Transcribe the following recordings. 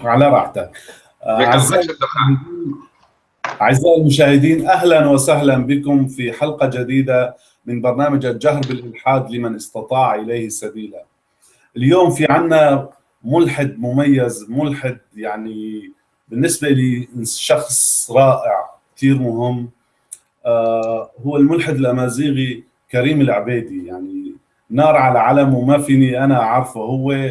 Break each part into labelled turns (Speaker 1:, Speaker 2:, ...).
Speaker 1: على راحتك.
Speaker 2: أعزائي
Speaker 1: أعزائي المشاهدين أهلا وسهلا بكم في حلقة جديدة من برنامج الجهر بالإلحاد لمن استطاع إليه سبيلا. اليوم في عنا ملحد مميز ملحد يعني بالنسبة لي شخص رائع كثير مهم. آه هو الملحد الأمازيغي كريم العبيدي. يعني نار على علم وما فيني أنا أعرفه. هو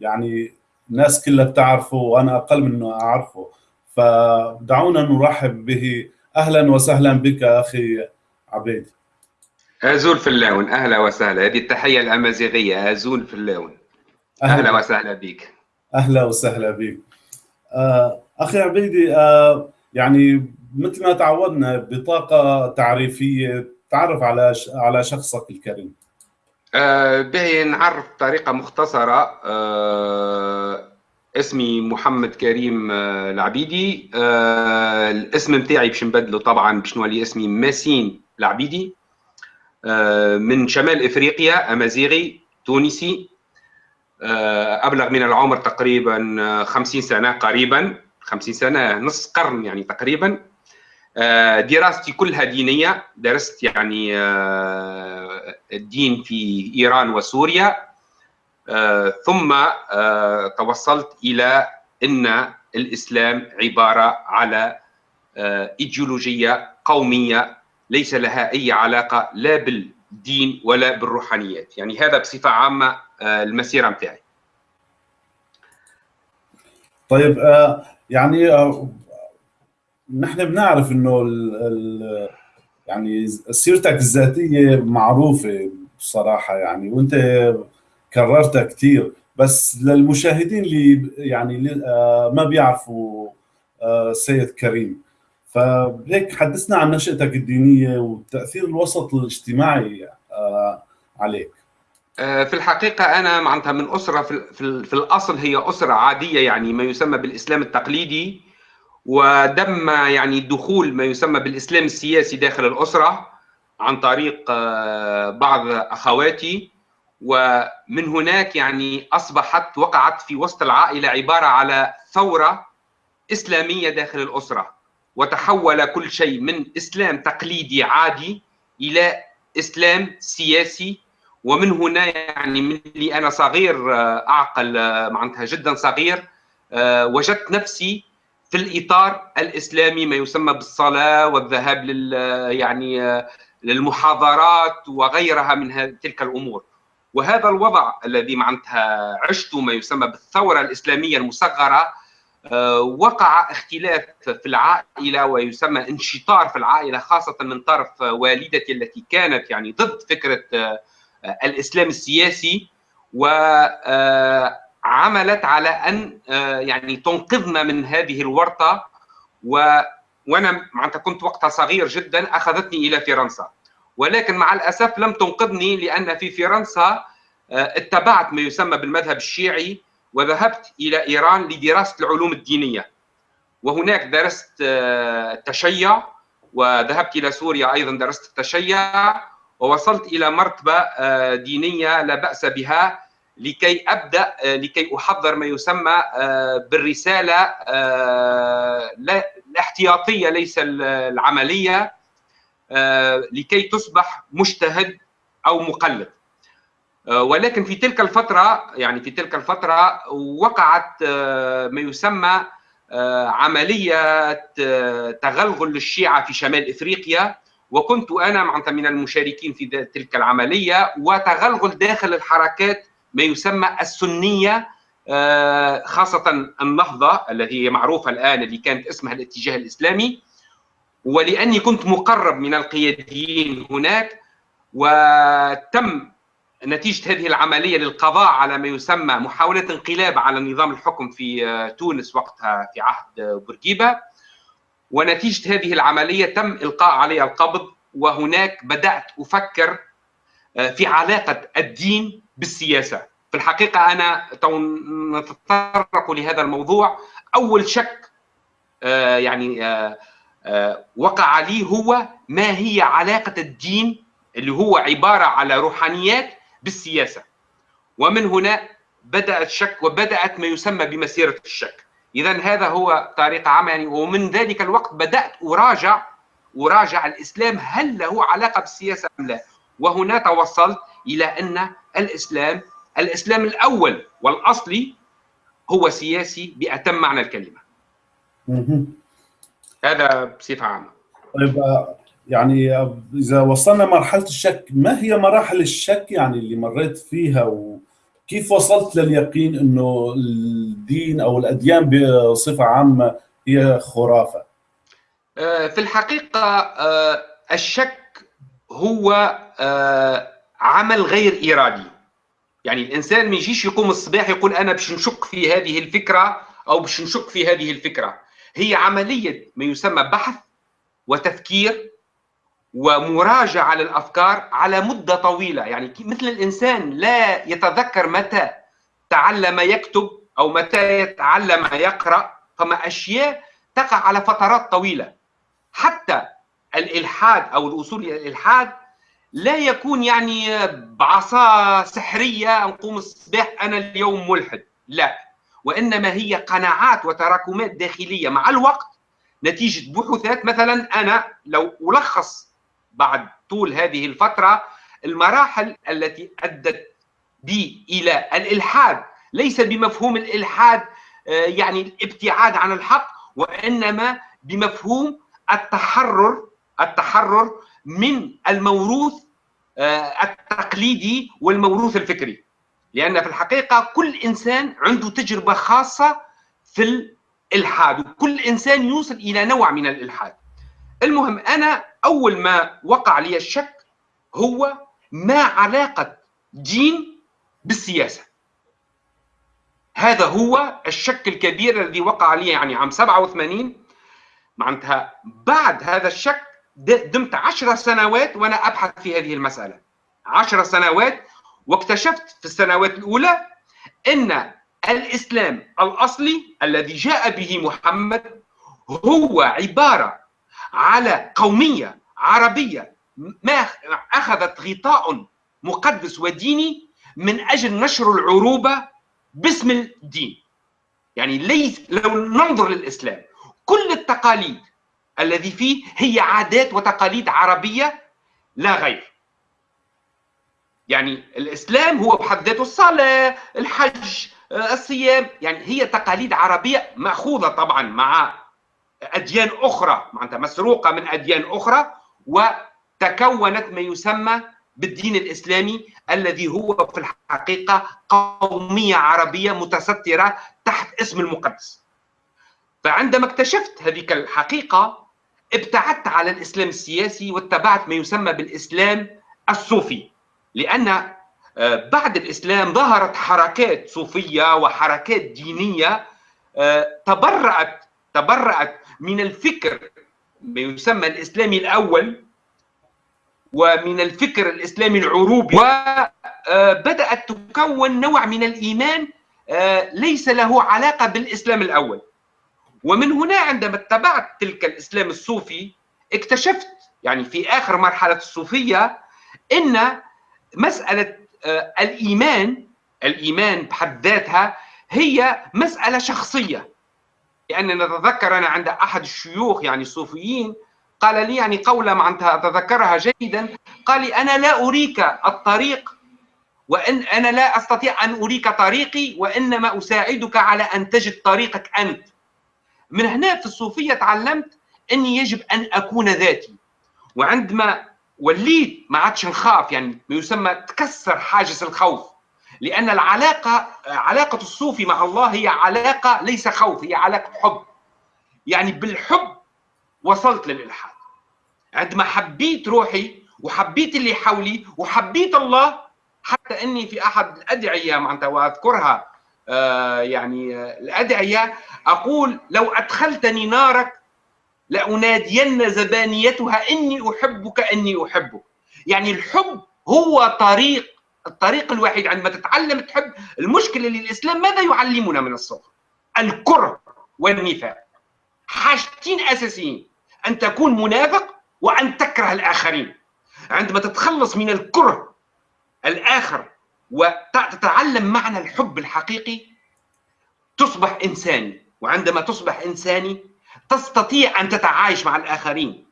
Speaker 1: يعني الناس كلها بتعرفه وأنا أقل منه أعرفه. فدعونا نرحب به. أهلا وسهلا بك أخي عبيد.
Speaker 2: أزول في اللون. أهلا وسهلا. هذه التحية الأمازيغية. أزول في اللون. أهلا, أهلا وسهلا بك
Speaker 1: أهلا وسهلا بك آه أخي عبيدي آه يعني مثل ما تعودنا بطاقة تعريفية تعرف على على شخصك الكريم.
Speaker 2: آه به نعرف بطريقة مختصرة. آه اسمي محمد كريم آه العبيدي. آه الاسم نتاعي باش نبدله طبعا باش نولي اسمي ماسين العبيدي. آه من شمال إفريقيا أمازيغي تونسي. آه أبلغ من العمر تقريبا 50 سنة قريبا 50 سنة نص قرن يعني تقريبا. دراستي كلها دينية. درست يعني الدين في إيران وسوريا. ثم توصلت إلى إن الإسلام عبارة على إيديولوجية قومية ليس لها أي علاقة لا بالدين ولا بالروحانيات. يعني هذا بصفة عامة المسيرة نتاعي
Speaker 1: طيب يعني نحن بنعرف إنه ال ال يعني سيرتك الذاتية معروفة بصراحة يعني وأنت كررتها كثير بس للمشاهدين اللي يعني ما بيعرفوا سيد كريم. فهيك حدثنا عن نشأتك الدينية وتأثير الوسط الاجتماعي عليك.
Speaker 2: في الحقيقة أنا معناتها من أسرة في, في الأصل هي أسرة عادية يعني ما يسمى بالإسلام التقليدي. ودم يعني دخول ما يسمى بالإسلام السياسي داخل الأسرة عن طريق بعض أخواتي. ومن هناك يعني أصبحت وقعت في وسط العائلة عبارة على ثورة إسلامية داخل الأسرة وتحول كل شيء من إسلام تقليدي عادي إلى إسلام سياسي. ومن هنا يعني من اللي أنا صغير أعقل معناتها جدا صغير وجدت نفسي في الإطار الإسلامي ما يسمى بالصلاة والذهاب لل يعني للمحاضرات وغيرها من تلك الأمور. وهذا الوضع الذي معناتها عشت ما يسمى بالثورة الإسلامية المصغرة وقع اختلاف في العائلة ويسمى انشطار في العائلة خاصة من طرف والدتي التي كانت يعني ضد فكرة الإسلام السياسي. و عملت على أن يعني تنقذنا من هذه الورطة. و وأنا معناتها كنت وقتها صغير جدا أخذتني إلى فرنسا. ولكن مع الأسف لم تنقذني لأن في فرنسا اتبعت ما يسمى بالمذهب الشيعي وذهبت إلى إيران لدراسة العلوم الدينية. وهناك درست التشيع وذهبت إلى سوريا أيضا درست التشيع ووصلت إلى مرتبة دينية لا بأس بها. لكي أبدأ لكي أحضر ما يسمى بالرسالة الاحتياطية ليس العملية لكي تصبح مجتهد أو مقلد. ولكن في تلك الفترة يعني في تلك الفترة وقعت ما يسمى عملية تغلغل للشيعة في شمال إفريقيا. وكنت أنا معناتها من المشاركين في تلك العملية وتغلغل داخل الحركات ما يسمى السنية خاصة النهضه التي هي معروفة الآن اللي كانت اسمها الاتجاه الإسلامي. ولأني كنت مقرب من القياديين هناك وتم نتيجة هذه العملية للقضاء على ما يسمى محاولة انقلاب على نظام الحكم في تونس وقتها في عهد بورقيبة. ونتيجة هذه العملية تم إلقاء علي القبض وهناك بدأت أفكر في علاقة الدين بالسياسة. في الحقيقة أنا نتطرق لهذا الموضوع. أول شك يعني وقع لي هو ما هي علاقة الدين اللي هو عبارة على روحانيات بالسياسة. ومن هنا بدأ الشك وبدأت ما يسمى بمسيرة الشك. اذا هذا هو طريقه عامه يعني ومن ذلك الوقت بدأت أراجع أراجع الإسلام هل له علاقة بالسياسة أم لا. وهنا توصلت إلى أن الإسلام الإسلام الأول والاصلي هو سياسي بأتم معنى الكلمة. هذا بصفة عامة.
Speaker 1: طيب يعني إذا وصلنا مرحلة الشك ما هي مراحل الشك يعني اللي مريت فيها؟ وكيف وصلت لليقين إنه الدين أو الأديان بصفة عامة هي خرافة؟
Speaker 2: في الحقيقة الشك هو عمل غير ارادي يعني الإنسان ما يجيش يقوم الصباح يقول أنا باش نشك في هذه الفكرة أو باش نشك في هذه الفكرة. هي عملية ما يسمى بحث وتفكير ومراجعة للأفكار على مدة طويلة. يعني مثل الإنسان لا يتذكر متى تعلم يكتب أو متى يتعلم يقرأ فما أشياء تقع على فترات طويلة. حتى الإلحاد أو الوصول إلى الإلحاد لا يكون يعني بعصا سحرية نقوم الصباح أنا اليوم ملحد. لا. وإنما هي قناعات وتراكمات داخلية. مع الوقت نتيجة بحوثات مثلا أنا لو ألخص بعد طول هذه الفترة المراحل التي أدت بي إلى الإلحاد. ليس بمفهوم الإلحاد يعني الابتعاد عن الحق وإنما بمفهوم التحرر التحرر من الموروث التقليدي والموروث الفكري. لأن في الحقيقة كل إنسان عنده تجربة خاصة في الإلحاد وكل إنسان يوصل إلى نوع من الإلحاد. المهم أنا أول ما وقع لي الشك هو ما علاقة دين بالسياسة. هذا هو الشك الكبير الذي وقع لي يعني عام 87 معناتها بعد هذا الشك دمت عشر سنوات وأنا أبحث في هذه المسألة. عشر سنوات واكتشفت في السنوات الأولى إن الإسلام الأصلي الذي جاء به محمد هو عبارة على قومية عربية ما أخذت غطاء مقدس وديني من أجل نشر العروبة باسم الدين. يعني ليس لو ننظر للإسلام كل التقاليد الذي فيه هي عادات وتقاليد عربية لا غير يعني الإسلام هو بحد ذاته الصلاة الحج الصيام يعني هي تقاليد عربية مأخوذة طبعا مع أديان أخرى معناتها مسروقة من أديان أخرى وتكونت ما يسمى بالدين الإسلامي الذي هو في الحقيقة قومية عربية متسترة تحت اسم المقدس. فعندما اكتشفت هذيك الحقيقة ابتعدت على الإسلام السياسي واتبعت ما يسمى بالإسلام الصوفي. لأن بعد الإسلام ظهرت حركات صوفية وحركات دينية تبرأت تبرأت من الفكر ما يسمى الإسلامي الأول ومن الفكر الإسلامي العروبي. وبدات تكون نوع من الإيمان ليس له علاقة بالإسلام الأول. ومن هنا عندما اتبعت تلك الإسلام الصوفي اكتشفت يعني في آخر مرحلة الصوفية إن مسألة الإيمان الإيمان بحد ذاتها هي مسألة شخصية. لأن نتذكر أنا عند أحد الشيوخ يعني الصوفيين قال لي يعني قوله معناتها اتذكرها جيدا قال لي أنا لا أريك الطريق وإن أنا لا أستطيع أن أريك طريقي وإنما أساعدك على أن تجد طريقك أنت. من هنا في الصوفية تعلمت إني يجب أن أكون ذاتي. وعندما وليت ما عادش نخاف يعني ما يسمى تكسر حاجز الخوف لأن العلاقة علاقة الصوفي مع الله هي علاقة ليس خوف هي علاقة حب. يعني بالحب وصلت للإلحاد. عندما حبيت روحي وحبيت اللي حولي وحبيت الله حتى إني في أحد الأدعية معناتها وأذكرها يعني آه الأدعية أقول لو أدخلتني نارك لأنادين زبانيتها إني أحبك إني أحبك. يعني الحب هو طريق الطريق الوحيد. عندما تتعلم تحب المشكلة للإسلام ماذا يعلمنا من الصغر؟ الكره والنفاق. حاجتين أساسيين أن تكون منافق وأن تكره الآخرين. عندما تتخلص من الكره الآخر وتتعلم معنى الحب الحقيقي. تصبح إنساني وعندما تصبح إنساني تستطيع أن تتعايش مع الآخرين.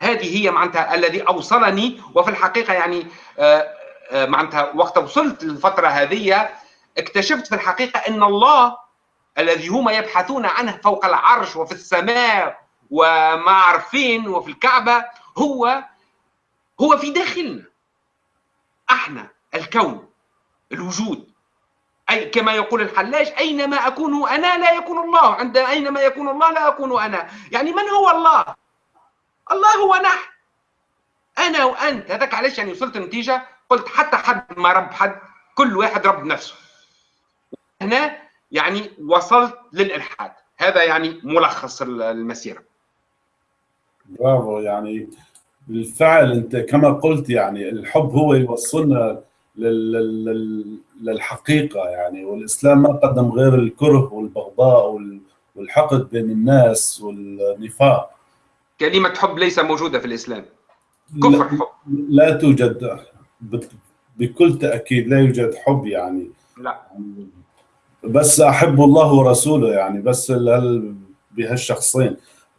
Speaker 2: هذه هي معناتها الذي أوصلني وفي الحقيقة يعني آه، آه، معناتها وقت وصلت للفترة هذه اكتشفت في الحقيقة أن الله الذي هم يبحثون عنه فوق العرش وفي السماء وما عارفين وفي الكعبة هو هو في داخلنا إحنا الكون. الوجود. أي كما يقول الحلاج أينما أكون أنا لا يكون الله. عند أينما يكون الله لا أكون أنا. يعني من هو الله؟ الله هو نحن. أنا وأنت. هذاك علاش يعني وصلت النتيجة؟ قلت حتى حد ما رب حد كل واحد رب نفسه. هنا يعني وصلت للإلحاد. هذا يعني ملخص المسيرة.
Speaker 1: برافو. يعني بالفعل أنت كما قلت يعني الحب هو يوصلنا للحقيقة يعني. والإسلام ما قدم غير الكره والبغضاء والحقد بين الناس والنفاق.
Speaker 2: كلمة حب ليس موجودة في الإسلام. كفر حب.
Speaker 1: لا توجد. بكل تأكيد لا يوجد حب يعني.
Speaker 2: لا.
Speaker 1: بس أحب الله ورسوله يعني. بس بهالشخصين.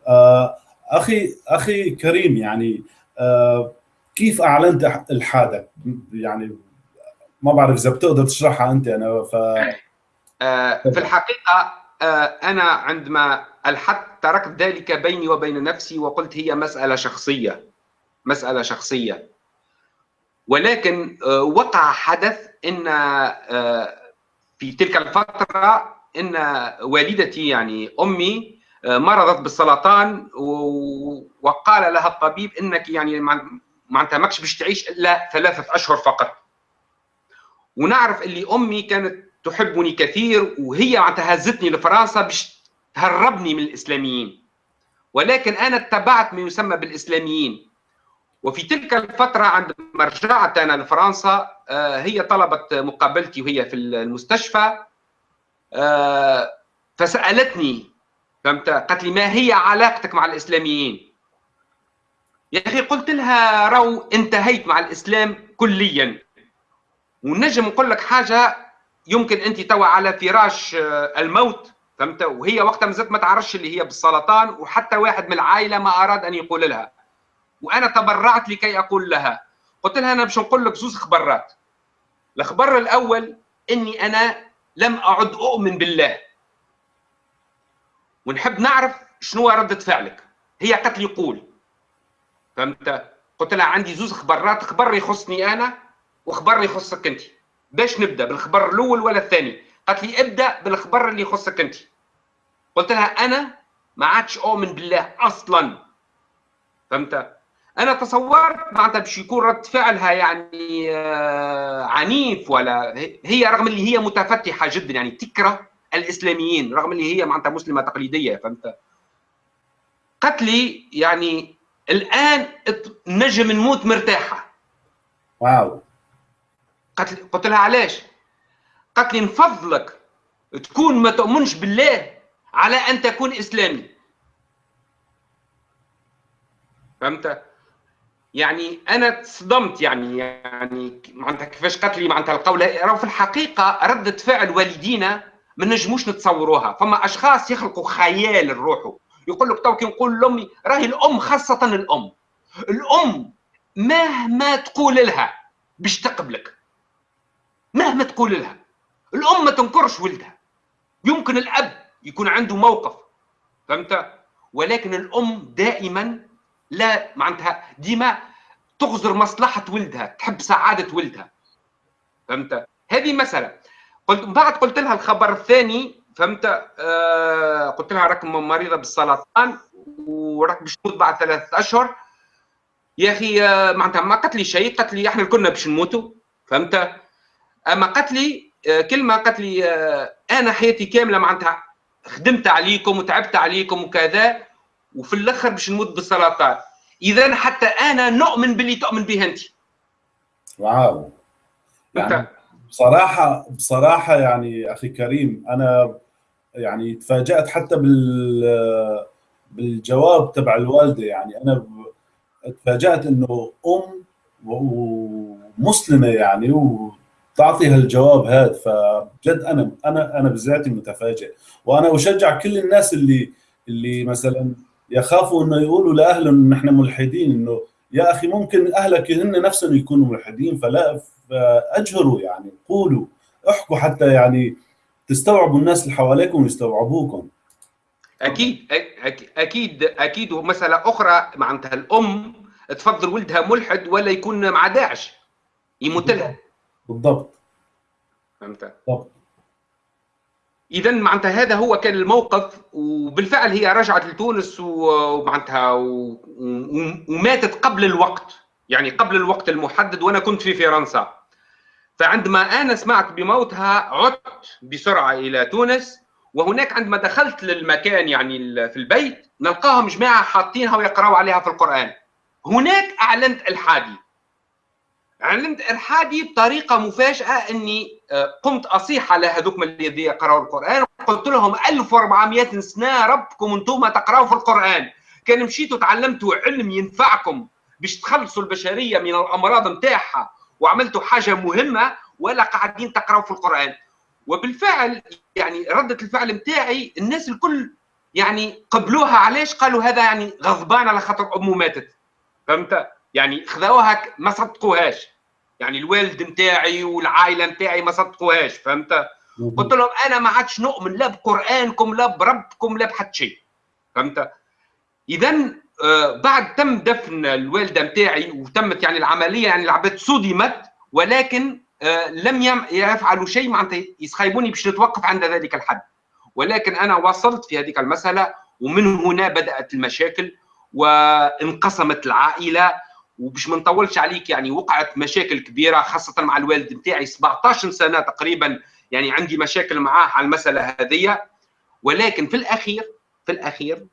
Speaker 1: آه، أخي أخي كريم يعني آه، كيف أعلنت الحادك يعني ما بعرف إذا بتقدر تشرحها أنت أنا ف
Speaker 2: آه، في الحقيقة أنا عندما الحدت تركت ذلك بيني وبين نفسي وقلت هي مسألة شخصية مسألة شخصية. ولكن وقع حدث إن في تلك الفترة إن والدتي يعني آه، مرضت بالسرطان وقال لها الطبيب إنك يعني معناتها ماكش باش تعيش إلا ثلاثة أشهر فقط. ونعرف اللي أمي كانت تحبني كثير وهي معناتها هزتني لفرنسا باش تهربني من الإسلاميين. ولكن أنا اتبعت ما يسمى بالإسلاميين. وفي تلك الفترة عندما رجعت أنا لفرنسا آه، هي طلبت مقابلتي وهي في المستشفى. آه، فسألتني فهمت؟ قالت لي ما هي علاقتك مع الإسلاميين؟ يا أخي قلت لها رو انتهيت مع الإسلام كليا. ونجم نقول لك حاجة يمكن أنت توا على فراش آه، الموت فهمت؟ وهي وقتها مازالت ما تعرفش اللي هي بالسرطان وحتى واحد من العائلة ما أراد أن يقول لها. وأنا تبرعت لكي أقول لها. قلت لها أنا باش نقول لك زوز خبرات. الخبر الأول إني أنا لم أعد أؤمن بالله. ونحب نعرف شنو ردة فعلك. هي قالت لي قول فهمت؟ قلت لها عندي زوز خبرات خبر يخصني أنا وخبر يخصك انت. باش نبدأ؟ بالخبر الأول ولا الثاني؟ قالت لي ابدأ بالخبر اللي يخصك انت. قلت لها أنا ما عادش اؤمن بالله أصلا. فهمت؟ أنا تصورت معناتها باش يكون رد فعلها يعني آه، عنيف ولا هي رغم اللي هي متفتحة جدا يعني تكره الإسلاميين رغم اللي هي معناتها مسلمة تقليدية فهمت؟ قالت لي يعني الآن نجم نموت مرتاحة.
Speaker 1: واو.
Speaker 2: قالت قلت لها علاش؟ قالت لي نفضلك تكون ما تؤمنش بالله على أن تكون إسلامي. فهمت؟ يعني أنا تصدمت يعني يعني معناتها كيفاش قالت لي معناتها القول راهو في الحقيقة رده فعل والدينا ما نجموش نتصوروها. فما أشخاص يخلقوا خيال لروحه. يقول لك تو كي نقول لأمي راهي الأم خاصة الأم. الأم مهما تقول لها باش تقبلك. مهما تقول لها الأم ما تنكرش ولدها. يمكن الأب يكون عنده موقف فهمت؟ ولكن الأم دائما لا معناتها ديما تغزر مصلحة ولدها تحب سعادة ولدها. فهمت؟ هذه مسألة. قلت بعد قلت لها الخبر الثاني فهمت؟ آه قلت لها راك مريضة بالسرطان وراك باش تموت بعد ثلاثة أشهر. يا أخي آه معناتها ما قالت لي شيء قالت لي إحنا كنا باش نموتوا. فهمت؟ أما قالت لي آه كلمة قالت لي آه أنا حياتي كاملة معناتها خدمت عليكم وتعبت عليكم وكذا وفي الآخر باش نموت بالسرطان إذا حتى أنا نؤمن باللي تؤمن به أنت.
Speaker 1: واو. يعني بصراحة بصراحة يعني أخي كريم أنا يعني تفاجأت حتى بال بالجواب تبع الوالدة. يعني أنا تفاجأت إنه أم ومسلمة يعني تعطي هالجواب هذا فجد أنا أنا أنا بذاتي متفاجئ. وأنا أشجع كل الناس اللي اللي مثلا يخافوا إنه يقولوا لأهلهم نحن ملحدين إنه يا أخي ممكن أهلك هن نفسهم يكونوا ملحدين فلا اجهروا يعني قولوا احكوا حتى يعني تستوعبوا الناس اللي حواليكم ويستوعبوكم.
Speaker 2: أكيد أكيد أكيد. ومسألة أخرى معناتها الأم تفضل ولدها ملحد ولا يكون مع داعش يموت لها.
Speaker 1: بالضبط.
Speaker 2: فهمت. بالضبط. اذا معناتها هذا هو كان الموقف وبالفعل هي رجعت لتونس ومعناتها وماتت قبل الوقت يعني قبل الوقت المحدد وأنا كنت في فرنسا. فعندما أنا سمعت بموتها عدت بسرعة إلى تونس وهناك عندما دخلت للمكان يعني في البيت نلقاهم جماعة حاطينها ويقرأوا عليها في القرآن. هناك أعلنت إلحادي. اعلنت الحادي بطريقة مفاجأة إني آه، قمت اصيح على هذوك الذين يقرأوا القرآن قلت لهم 1400 سنة ربكم أنتم تقرأوا في القرآن. كان مشيتوا تعلمتوا علم ينفعكم باش تخلصوا البشرية من الأمراض نتاعها وعملتوا حاجة مهمة ولا قاعدين تقرأوا في القرآن. وبالفعل يعني ردة الفعل نتاعي الناس الكل يعني قبلوها علاش؟ قالوا هذا يعني غضبان على خاطر أمه ماتت. فهمت؟ يعني خذوها ما صدقوهاش. يعني الوالد نتاعي والعائلة نتاعي ما صدقوهاش فهمت؟ قلت لهم أنا ما عادش نؤمن لا بقرآنكم لا بربكم لا بحد شيء فهمت؟ اذا آه، بعد تم دفن الوالده نتاعي وتمت يعني العملية يعني العباد صدمت ولكن آه، لم يفعلوا شيء معناتها يسخيبوني باش نتوقف عند ذلك الحد. ولكن أنا وصلت في هذه المسألة ومن هنا بدأت المشاكل وانقسمت العائلة وباش ما نطولش عليك يعني وقعت مشاكل كبيرة خاصة مع الوالد نتاعي 17 سنة تقريبا يعني عندي مشاكل معاه على المسألة هذه ولكن في الأخير في الأخير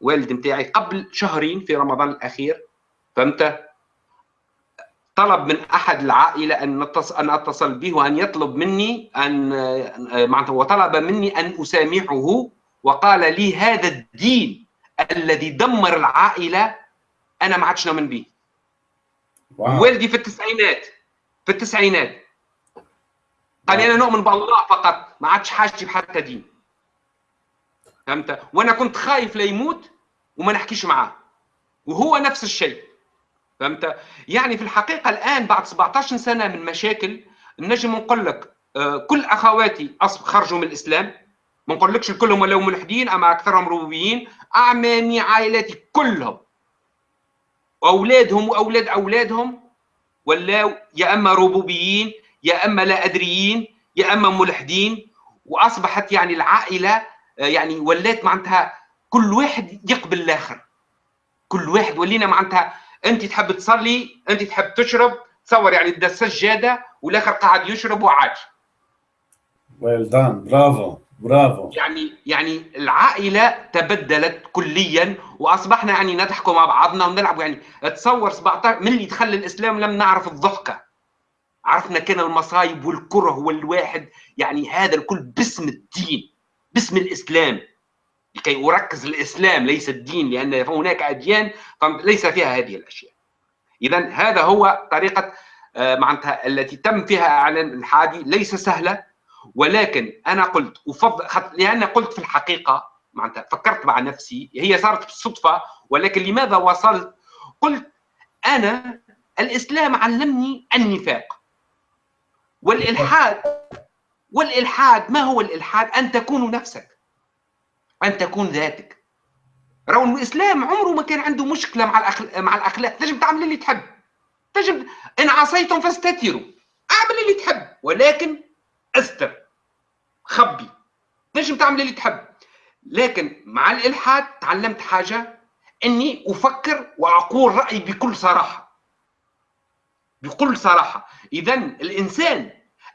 Speaker 2: والد نتاعي قبل شهرين في رمضان الأخير فهمت؟ طلب من أحد العائلة أن أن أتصل به وأن يطلب مني أن معناته وطلب مني أن أسامحه وقال لي هذا الدين الذي دمر العائلة أنا ما عادش نؤمن به. واو. والدي في التسعينات في التسعينات. قال لي أنا نؤمن بالله فقط ما عادش حاجتي بحتى دين فهمت؟ وأنا كنت خايف لا يموت وما نحكيش معاه. وهو نفس الشيء. فهمت؟ يعني في الحقيقة الآن بعد 17 سنة من مشاكل نجم نقول لك آه، كل أخواتي خرجوا من الإسلام. ما نقولكش كلهم ولاو ملحدين أما أكثرهم ربوبيين أعمامي عائلاتي كلهم. اولادهم وأولاد أولادهم ولاو يا أما ربوبيين يا أما لا أدريين يا أما ملحدين. وأصبحت يعني العائلة آه، يعني ولات معناتها كل واحد يقبل الآخر. كل واحد ولينا معناتها أنت تحب تصلي أنت تحب تشرب تصور يعني ده سجاده والآخر قاعد يشرب وعاج
Speaker 1: ويل دان برافو برافو.
Speaker 2: يعني يعني العائلة تبدلت كليا وأصبحنا يعني نضحك مع بعضنا ونلعب. يعني تصور 17 من اللي دخل الإسلام لم نعرف الضحكة. عرفنا كان المصايب والكره والواحد. يعني هذا الكل باسم الدين باسم الإسلام. لكي أركز الإسلام ليس الدين لأن هناك أديان ليس فيها هذه الأشياء. اذا هذا هو طريقة آه، معناتها التي تم فيها إعلان الحادي. ليس سهلة. ولكن أنا قلت افضل لأن قلت في الحقيقة معناتها فكرت مع نفسي هي صارت بالصدفه ولكن لماذا وصلت؟ قلت أنا الإسلام علمني النفاق. والإلحاد والإلحاد ما هو الإلحاد؟ أن تكون نفسك أن تكون ذاتك. رغم الإسلام عمره ما كان عنده مشكلة مع الاخلاق مع الأخلاق. تجب تعمل اللي تحب. تجب إن عصيتم فاستتروا. أعمل اللي تحب. ولكن أستر خبي تنجم تعمل اللي تحب. لكن مع الإلحاد تعلمت حاجة إني أفكر وأقول رايي بكل صراحة. بكل صراحة. اذا الإنسان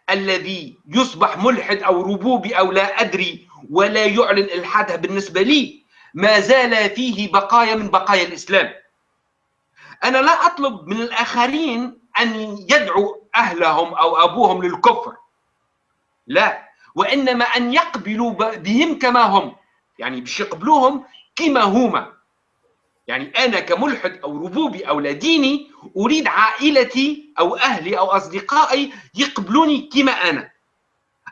Speaker 2: الذي يصبح ملحد أو ربوبي أو لا أدري ولا يعلن إلحاده بالنسبة لي ما زال فيه بقايا من بقايا الإسلام. أنا لا أطلب من الآخرين أن يدعوا أهلهم أو أبوهم للكفر. لا. وإنما أن يقبلوا بهم كما هم. يعني باش يقبلوهم كما هما. يعني أنا كملحد أو ربوبي أو لا ديني أريد عائلتي أو أهلي أو أصدقائي يقبلوني كما أنا.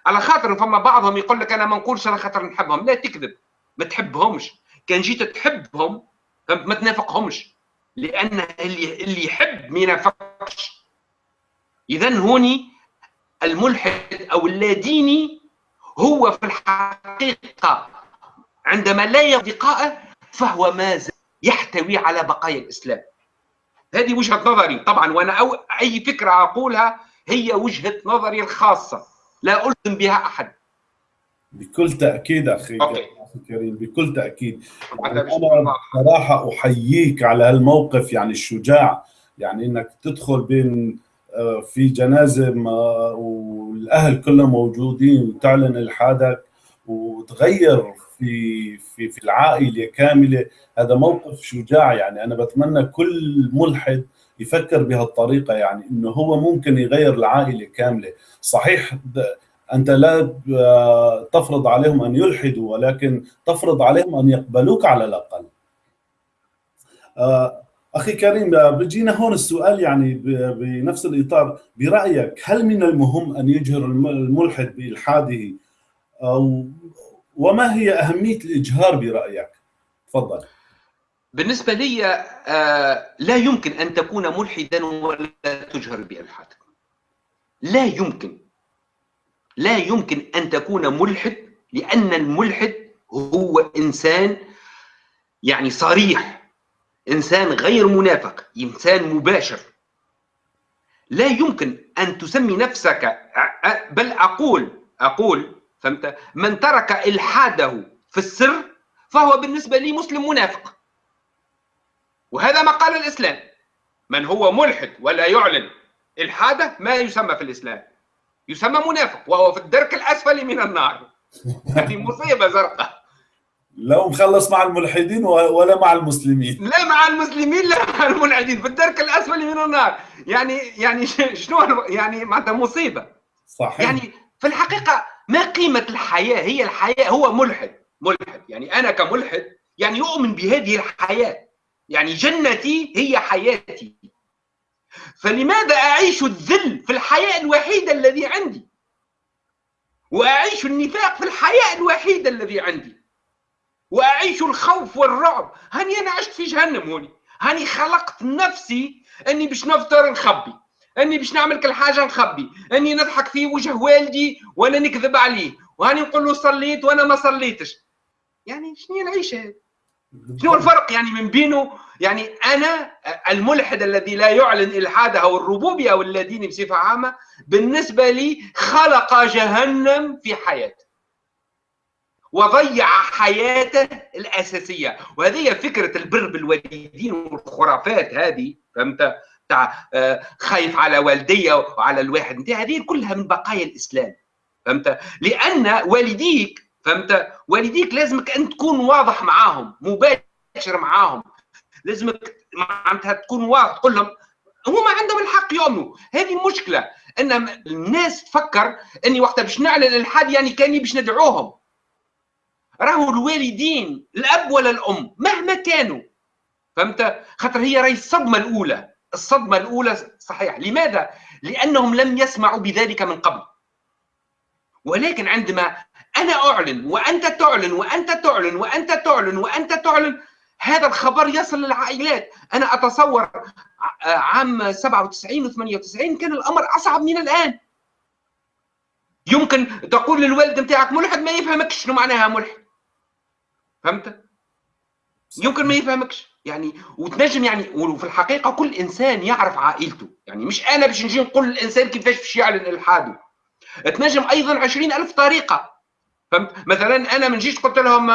Speaker 2: على خاطر فما بعضهم يقول لك أنا ما نقولش على خاطر نحبهم. لا تكذب. ما تحبهمش. كان جيت تحبهم ما تنافقهمش. لأن اللي اللي يحب ما ينافقش. اذا هوني الملحد أو اللاديني هو في الحقيقة عندما لا يصدقائه فهو ما زال يحتوي على بقايا الإسلام. هذه وجهة نظري طبعا وأنا أو أي فكرة أقولها هي وجهة نظري الخاصة. لا ألزم بها أحد.
Speaker 1: بكل تأكيد أخي
Speaker 2: أوكي.
Speaker 1: كريم بكل يعني
Speaker 2: مش
Speaker 1: أنا صراحة أحييك على هالموقف يعني الشجاع يعني إنك تدخل بين في جنازة ما- والأهل كلهم موجودين وتعلن الحادك وتغير في في في العائلة كاملة. هذا موقف شجاع يعني. أنا بتمنى كل ملحد يفكر بهالطريقة يعني إنه هو ممكن يغير العائلة كاملة. صحيح أنت لا تفرض عليهم أن يلحدوا ولكن تفرض عليهم أن يقبلوك على الأقل. آه، أخي كريم آه، بيجينا هون السؤال يعني بنفس الإطار. برأيك هل من المهم أن يجهر الم- الملحد بإلحاده؟ أو وما هي أهمية الإجهار برأيك؟ تفضل.
Speaker 2: بالنسبة لي آه، لا يمكن أن تكون ملحدا ولا تجهر بإلحادك لا يمكن. لا يمكن أن تكون ملحد لأن الملحد هو إنسان يعني صريح. إنسان غير منافق إنسان مباشر. لا يمكن أن تسمي نفسك بل أقول أقول فهمت؟ من ترك إلحاده في السر فهو بالنسبة لي مسلم منافق. وهذا ما قال الإسلام. من هو ملحد ولا يعلن إلحاده ما يسمى في الإسلام. يسمى منافق وهو في الدرك الأسفل من النار. هذه مصيبة زرقاء.
Speaker 1: لو مخلص مع الملحدين ولا مع المسلمين.
Speaker 2: لا مع المسلمين لا مع الملحدين. في الدرك الأسفل من النار. يعني يعني شنو يعني معناتها مصيبة.
Speaker 1: صحيح.
Speaker 2: يعني في الحقيقة ما قيمة الحياة؟ هي الحياة هو ملحد. ملحد. يعني أنا كملحد يعني يؤمن بهذه الحياة. يعني جنتي هي حياتي. فلماذا أعيش الذل في الحياة الوحيدة الذي عندي؟ وأعيش النفاق في الحياة الوحيدة الذي عندي. وأعيش الخوف والرعب. هاني أنا عشت في جهنم هوني. هاني خلقت نفسي أني باش نفطر نخبي. أني باش نعمل كل حاجة نخبي. أني نضحك في وجه والدي وأنا نكذب عليه. وهاني نقول له صليت وأنا ما صليتش. يعني شنو العيشه هذه شنو الفرق يعني من بينه؟ يعني أنا الملحد الذي لا يعلن الحاده أو الربوبيه أو اللاديني بصفة عامة بالنسبة لي خلق جهنم في حياته وضيع حياته الأساسية. وهذه فكرة البر بالوالدين والخرافات هذه فهمت؟ تاع آه، خايف على والديه وعلى الواحد. أنت هذه كلها من بقايا الإسلام فهمت؟ لأن والديك فهمت؟ والديك لازمك انت تكون واضح معاهم مباشر معاهم. لازمك معناتها تكون واضح تقول لهم هما عندهم الحق يؤمنوا. هذه مشكلة إن الناس تفكر إني وقتها باش نعلن الالحاد يعني كاني باش ندعوهم. راهو الوالدين الأب ولا الأم مهما كانوا. فهمت؟ خاطر هي راهي الصدمة الأولى. الصدمة الأولى صحيح. لماذا؟ لأنهم لم يسمعوا بذلك من قبل. ولكن عندما أنا أعلن وأنت تعلن وأنت تعلن وأنت تعلن وأنت تعلن هذا الخبر يصل للعائلات. أنا أتصور عام 97 و98 كان الأمر أصعب من الآن. يمكن تقول للوالد نتاعك ملحد ما يفهمكش شنو معناها ملحد. فهمت؟ يمكن ما يفهمكش. يعني وتنجم يعني وفي الحقيقة كل إنسان يعرف عائلته. يعني مش أنا باش نجي نقول للإنسان كيفاش باش يعلن الحاده تنجم أيضا عشرين ألف طريقة. فهمت؟ مثلا أنا من جيت قلت لهم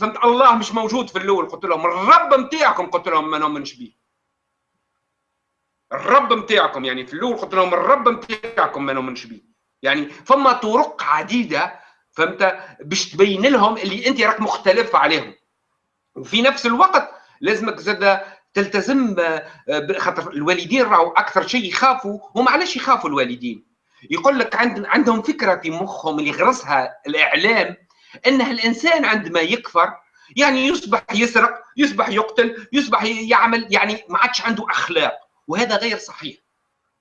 Speaker 2: فهمت؟ الله مش موجود في الأول. قلت لهم الرب نتاعكم قلت لهم ما نؤمنش به الرب نتاعكم يعني في الأول قلت لهم الرب نتاعكم ما نؤمنش به يعني فما طرق عديدة فهمت باش تبين لهم اللي أنت راك مختلف عليهم. وفي نفس الوقت لازمك زاد تلتزم خاطر الوالدين راهو أكثر شيء يخافوا هم علاش يخافوا الوالدين؟ يقول لك عند عندهم فكرة في مخهم اللي غرسها الإعلام انه الإنسان عندما يكفر يعني يصبح يسرق يصبح يقتل يصبح يعمل يعني ما عادش عنده أخلاق. وهذا غير صحيح.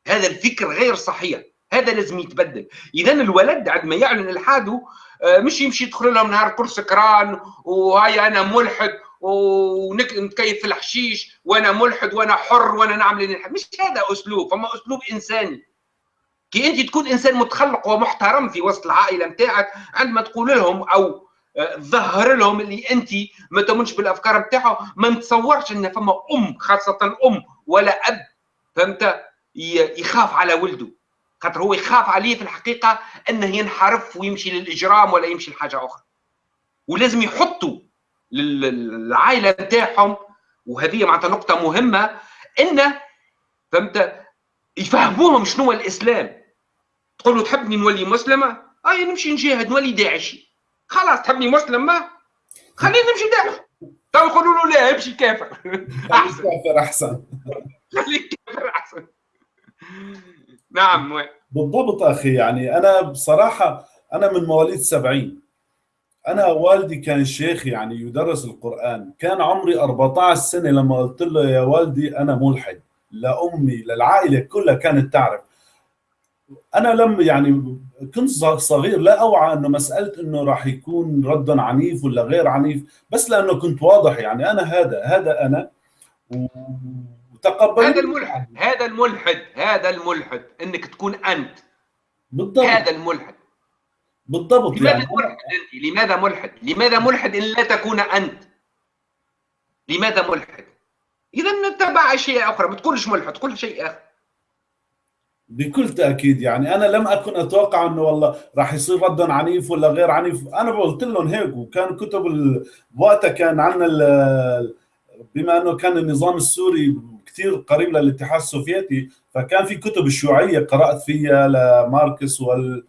Speaker 2: هذا الفكر غير صحيح. هذا لازم يتبدل. اذا الولد عندما يعلن الحاده آه، مش يمشي يدخل لهم نهار كل سكران وهاي أنا ملحد ونكيف في الحشيش وأنا ملحد وأنا حر وأنا نعمل مش هذا أسلوب. فما أسلوب إنساني. كي أنت تكون إنسان متخلق ومحترم في وسط العائلة نتاعك عندما تقول لهم أو تظهر لهم اللي أنت ما تؤمنش بالأفكار نتاعهم ما نتصورش إن فما أم خاصة أم ولا أب فهمت؟ يخاف على ولده. خاطر هو يخاف عليه في الحقيقة إنه ينحرف ويمشي للإجرام ولا يمشي لحاجة أخرى. ولازم يحطوا للعائلة نتاعهم وهذه معناتها نقطة مهمة إنه فهمت؟ يفهموهم شنو هو الإسلام. تقول له تحبني نولي مسلمة؟ أي نمشي نجاهد نولي داعشي. خلاص تحبني مسلم ما خليني نمشي داعش تو يقولوا له لا امشي كافر.
Speaker 1: احسن كافر أحسن.
Speaker 2: خليك كافر أحسن. نعم
Speaker 1: بالضبط أخي يعني أنا بصراحة أنا من مواليد 70 أنا والدي كان شيخ يعني يدرس القرآن. كان عمري 14 سنة لما قلت له يا والدي أنا ملحد لامي للعائله كلها كانت تعرف. أنا لم يعني كنت صغير لا أوعى إنه مسألة إنه راح يكون رد عنيف ولا غير عنيف بس لأنه كنت واضح يعني أنا هذا هذا أنا.
Speaker 2: وتقبل هذا الملحد هذا الملحد هذا الملحد إنك تكون أنت.
Speaker 1: بالضبط.
Speaker 2: هذا الملحد.
Speaker 1: بالضبط
Speaker 2: لماذا يعني. ملحد أنت؟ لماذا ملحد؟ لماذا ملحد إن لا تكون أنت؟ لماذا ملحد؟ إذا نتبع اشياء أخرى ما تقولش ملحد تقول شيء آخر.
Speaker 1: بكل تأكيد يعني. أنا لم أكن أتوقع أنه والله راح يصير رد عنيف ولا غير عنيف. أنا قلت لهم هيك وكان كتب وقتها كان عندنا بما أنه كان النظام السوري كثير قريب للاتحاد السوفيتي فكان في كتب الشيوعيه قرأت فيها لماركس وال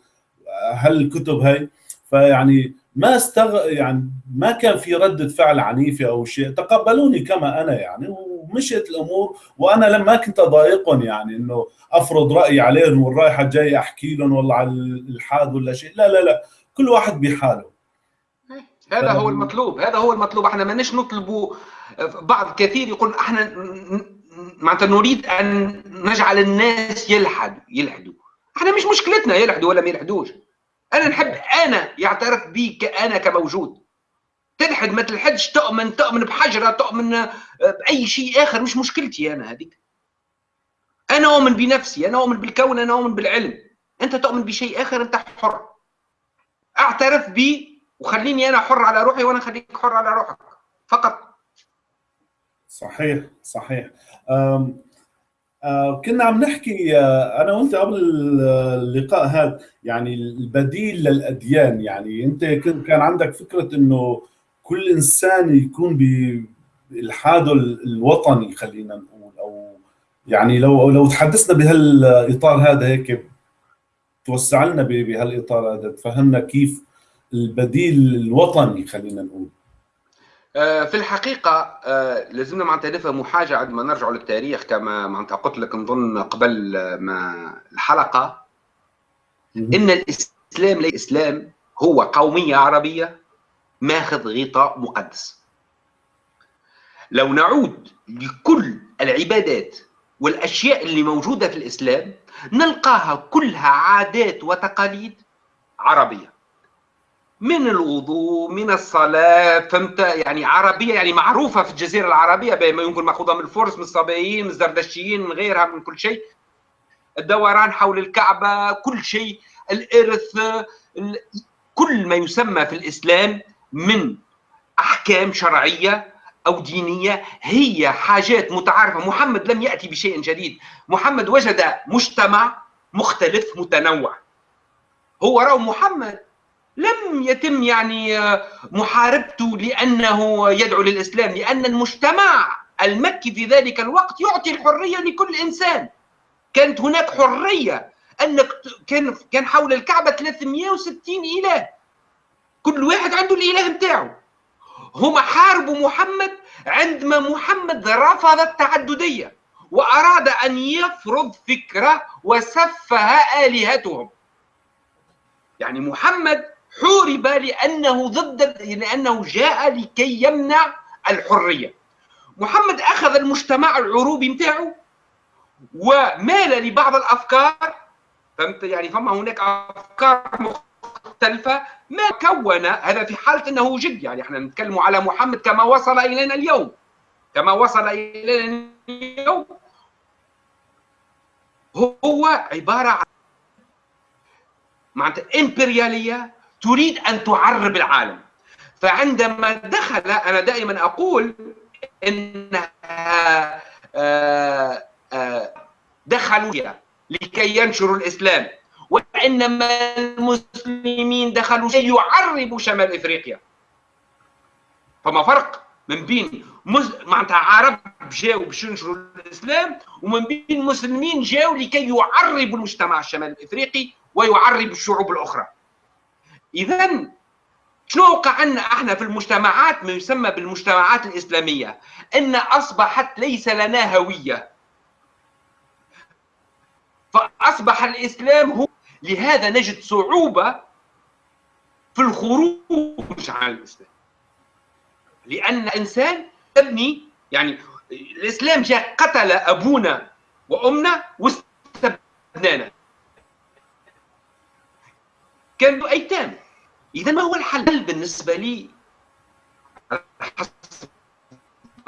Speaker 1: هالكتب هاي. فيعني ما استغ يعني ما كان في ردة فعل عنيفة أو شيء. تقبلوني كما أنا يعني ومشيت الأمور. وأنا لما كنت أضايقهم يعني إنه أفرض رأيي عليهم والرايحة جاي أحكي لهم والله على الإلحاد ولا شيء. لا لا لا كل واحد بحاله.
Speaker 2: هذا هو المطلوب هذا هو المطلوب. إحنا ما نش نطلبوا بعض كثير يقول إحنا معناتها نريد أن نجعل الناس يلحدوا يلحدوا. إحنا مش مشكلتنا يلحدوا ولا ما يلحدوش. أنا نحب أنا يعترف بي أنا كموجود. تلحد ما تلحدش تؤمن تؤمن بحجرة تؤمن بأي شيء آخر. مش مشكلتي أنا هذيك. أنا أؤمن بنفسي أنا أؤمن بالكون أنا أؤمن بالعلم. أنت تؤمن بشيء آخر أنت حر. أعترف بي وخليني أنا حر على روحي وأنا خليك حر على روحك. فقط.
Speaker 1: صحيح صحيح. آه كنا عم نحكي آه أنا وأنت قبل اللقاء هذا يعني البديل للأديان. يعني أنت كان عندك فكرة إنه كل إنسان يكون بالحاده الوطني خلينا نقول أو يعني لو لو تحدثنا بهالإطار هذا هيك توسع لنا بهالإطار هذا تفهمنا كيف البديل الوطني خلينا نقول.
Speaker 2: في الحقيقة آه، لازمنا معناتها نفهموا حاجة عندما نرجع للتاريخ كما معناتها قلت لك نظن قبل ما الحلقة. إن الإسلام الإسلام هو قومية عربية ماخذ غطاء مقدس. لو نعود لكل العبادات والأشياء اللي موجودة في الإسلام نلقاها كلها عادات وتقاليد عربية. من الوضوء من الصلاة فهمت؟ يعني عربية يعني معروفة في الجزيرة العربية بما يمكن مأخوذة من الفرس من الصابئيين من الزردشتيين من غيرها من كل شيء. الدوران حول الكعبة كل شيء. الإرث كل ما يسمى في الإسلام من أحكام شرعية أو دينية هي حاجات متعارفة. محمد لم يأتي بشيء جديد. محمد وجد مجتمع مختلف متنوع. هو رأى محمد لم يتم يعني آه، محاربته لأنه يدعو للإسلام لأن المجتمع المكي في ذلك الوقت يعطي الحرية لكل إنسان. كانت هناك حرية أنك كان كان حول الكعبة 360 إله. كل واحد عنده الإله بتاعه. هم حاربوا محمد عندما محمد رفض التعددية وأراد أن يفرض فكرة وسفه آلهتهم. يعني محمد حورب لأنه ضد لأنه جاء لكي يمنع الحرية. محمد أخذ المجتمع العروبي نتاعو ومال لبعض الأفكار فهمت؟ يعني فما هناك أفكار مختلفة ما كون هذا في حالة إنه جد. يعني إحنا نتكلم على محمد كما وصل إلينا اليوم. كما وصل إلينا اليوم هو عبارة عن معناتها إمبريالية تريد أن تعرب العالم. فعندما دخل أنا دائما أقول إنها آه، آه، دخلوا لكي ينشروا الإسلام. وإنما المسلمين دخلوا ليعربوا شمال إفريقيا. فما فرق من بين. معناتها عرب جاوا باش ينشروا الإسلام ومن بين مسلمين جاوا لكي يعربوا المجتمع الشمال الإفريقي ويعربوا الشعوب الأخرى. اذا شنو وقع عندنا إحنا في المجتمعات ما يسمى بالمجتمعات الإسلامية إن أصبحت ليس لنا هوية. فأصبح الإسلام هو لهذا نجد صعوبة في الخروج عن الإسلام. لأن الانسان تبني يعني الإسلام جاء قتل أبونا وأمنا واستبدانا كانوا ايتام اذا ما هو الحل؟ بالنسبة لي حسب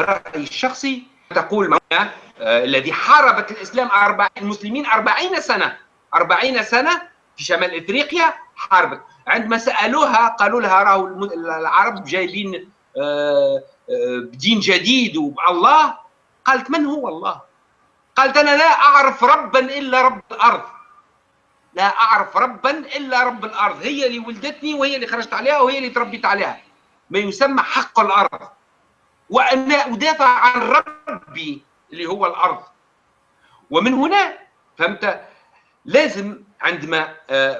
Speaker 2: رأيي الشخصي تقول معنا آه الذي حاربت الإسلام أربع المسلمين أربعين سنة أربعين سنة في شمال إفريقيا حاربت. عندما سألوها قالوا لها راهو العرب جايبين آه آه بدين جديد وبالله قالت من هو الله؟ قالت أنا لا أعرف ربا إلا رب الأرض. لا أعرف ربا إلا رب الأرض هي اللي ولدتني وهي اللي خرجت عليها وهي اللي تربيت عليها. ما يسمى حق الأرض. وأنا أدافع عن ربي اللي هو الأرض. ومن هنا فهمت لازم عندما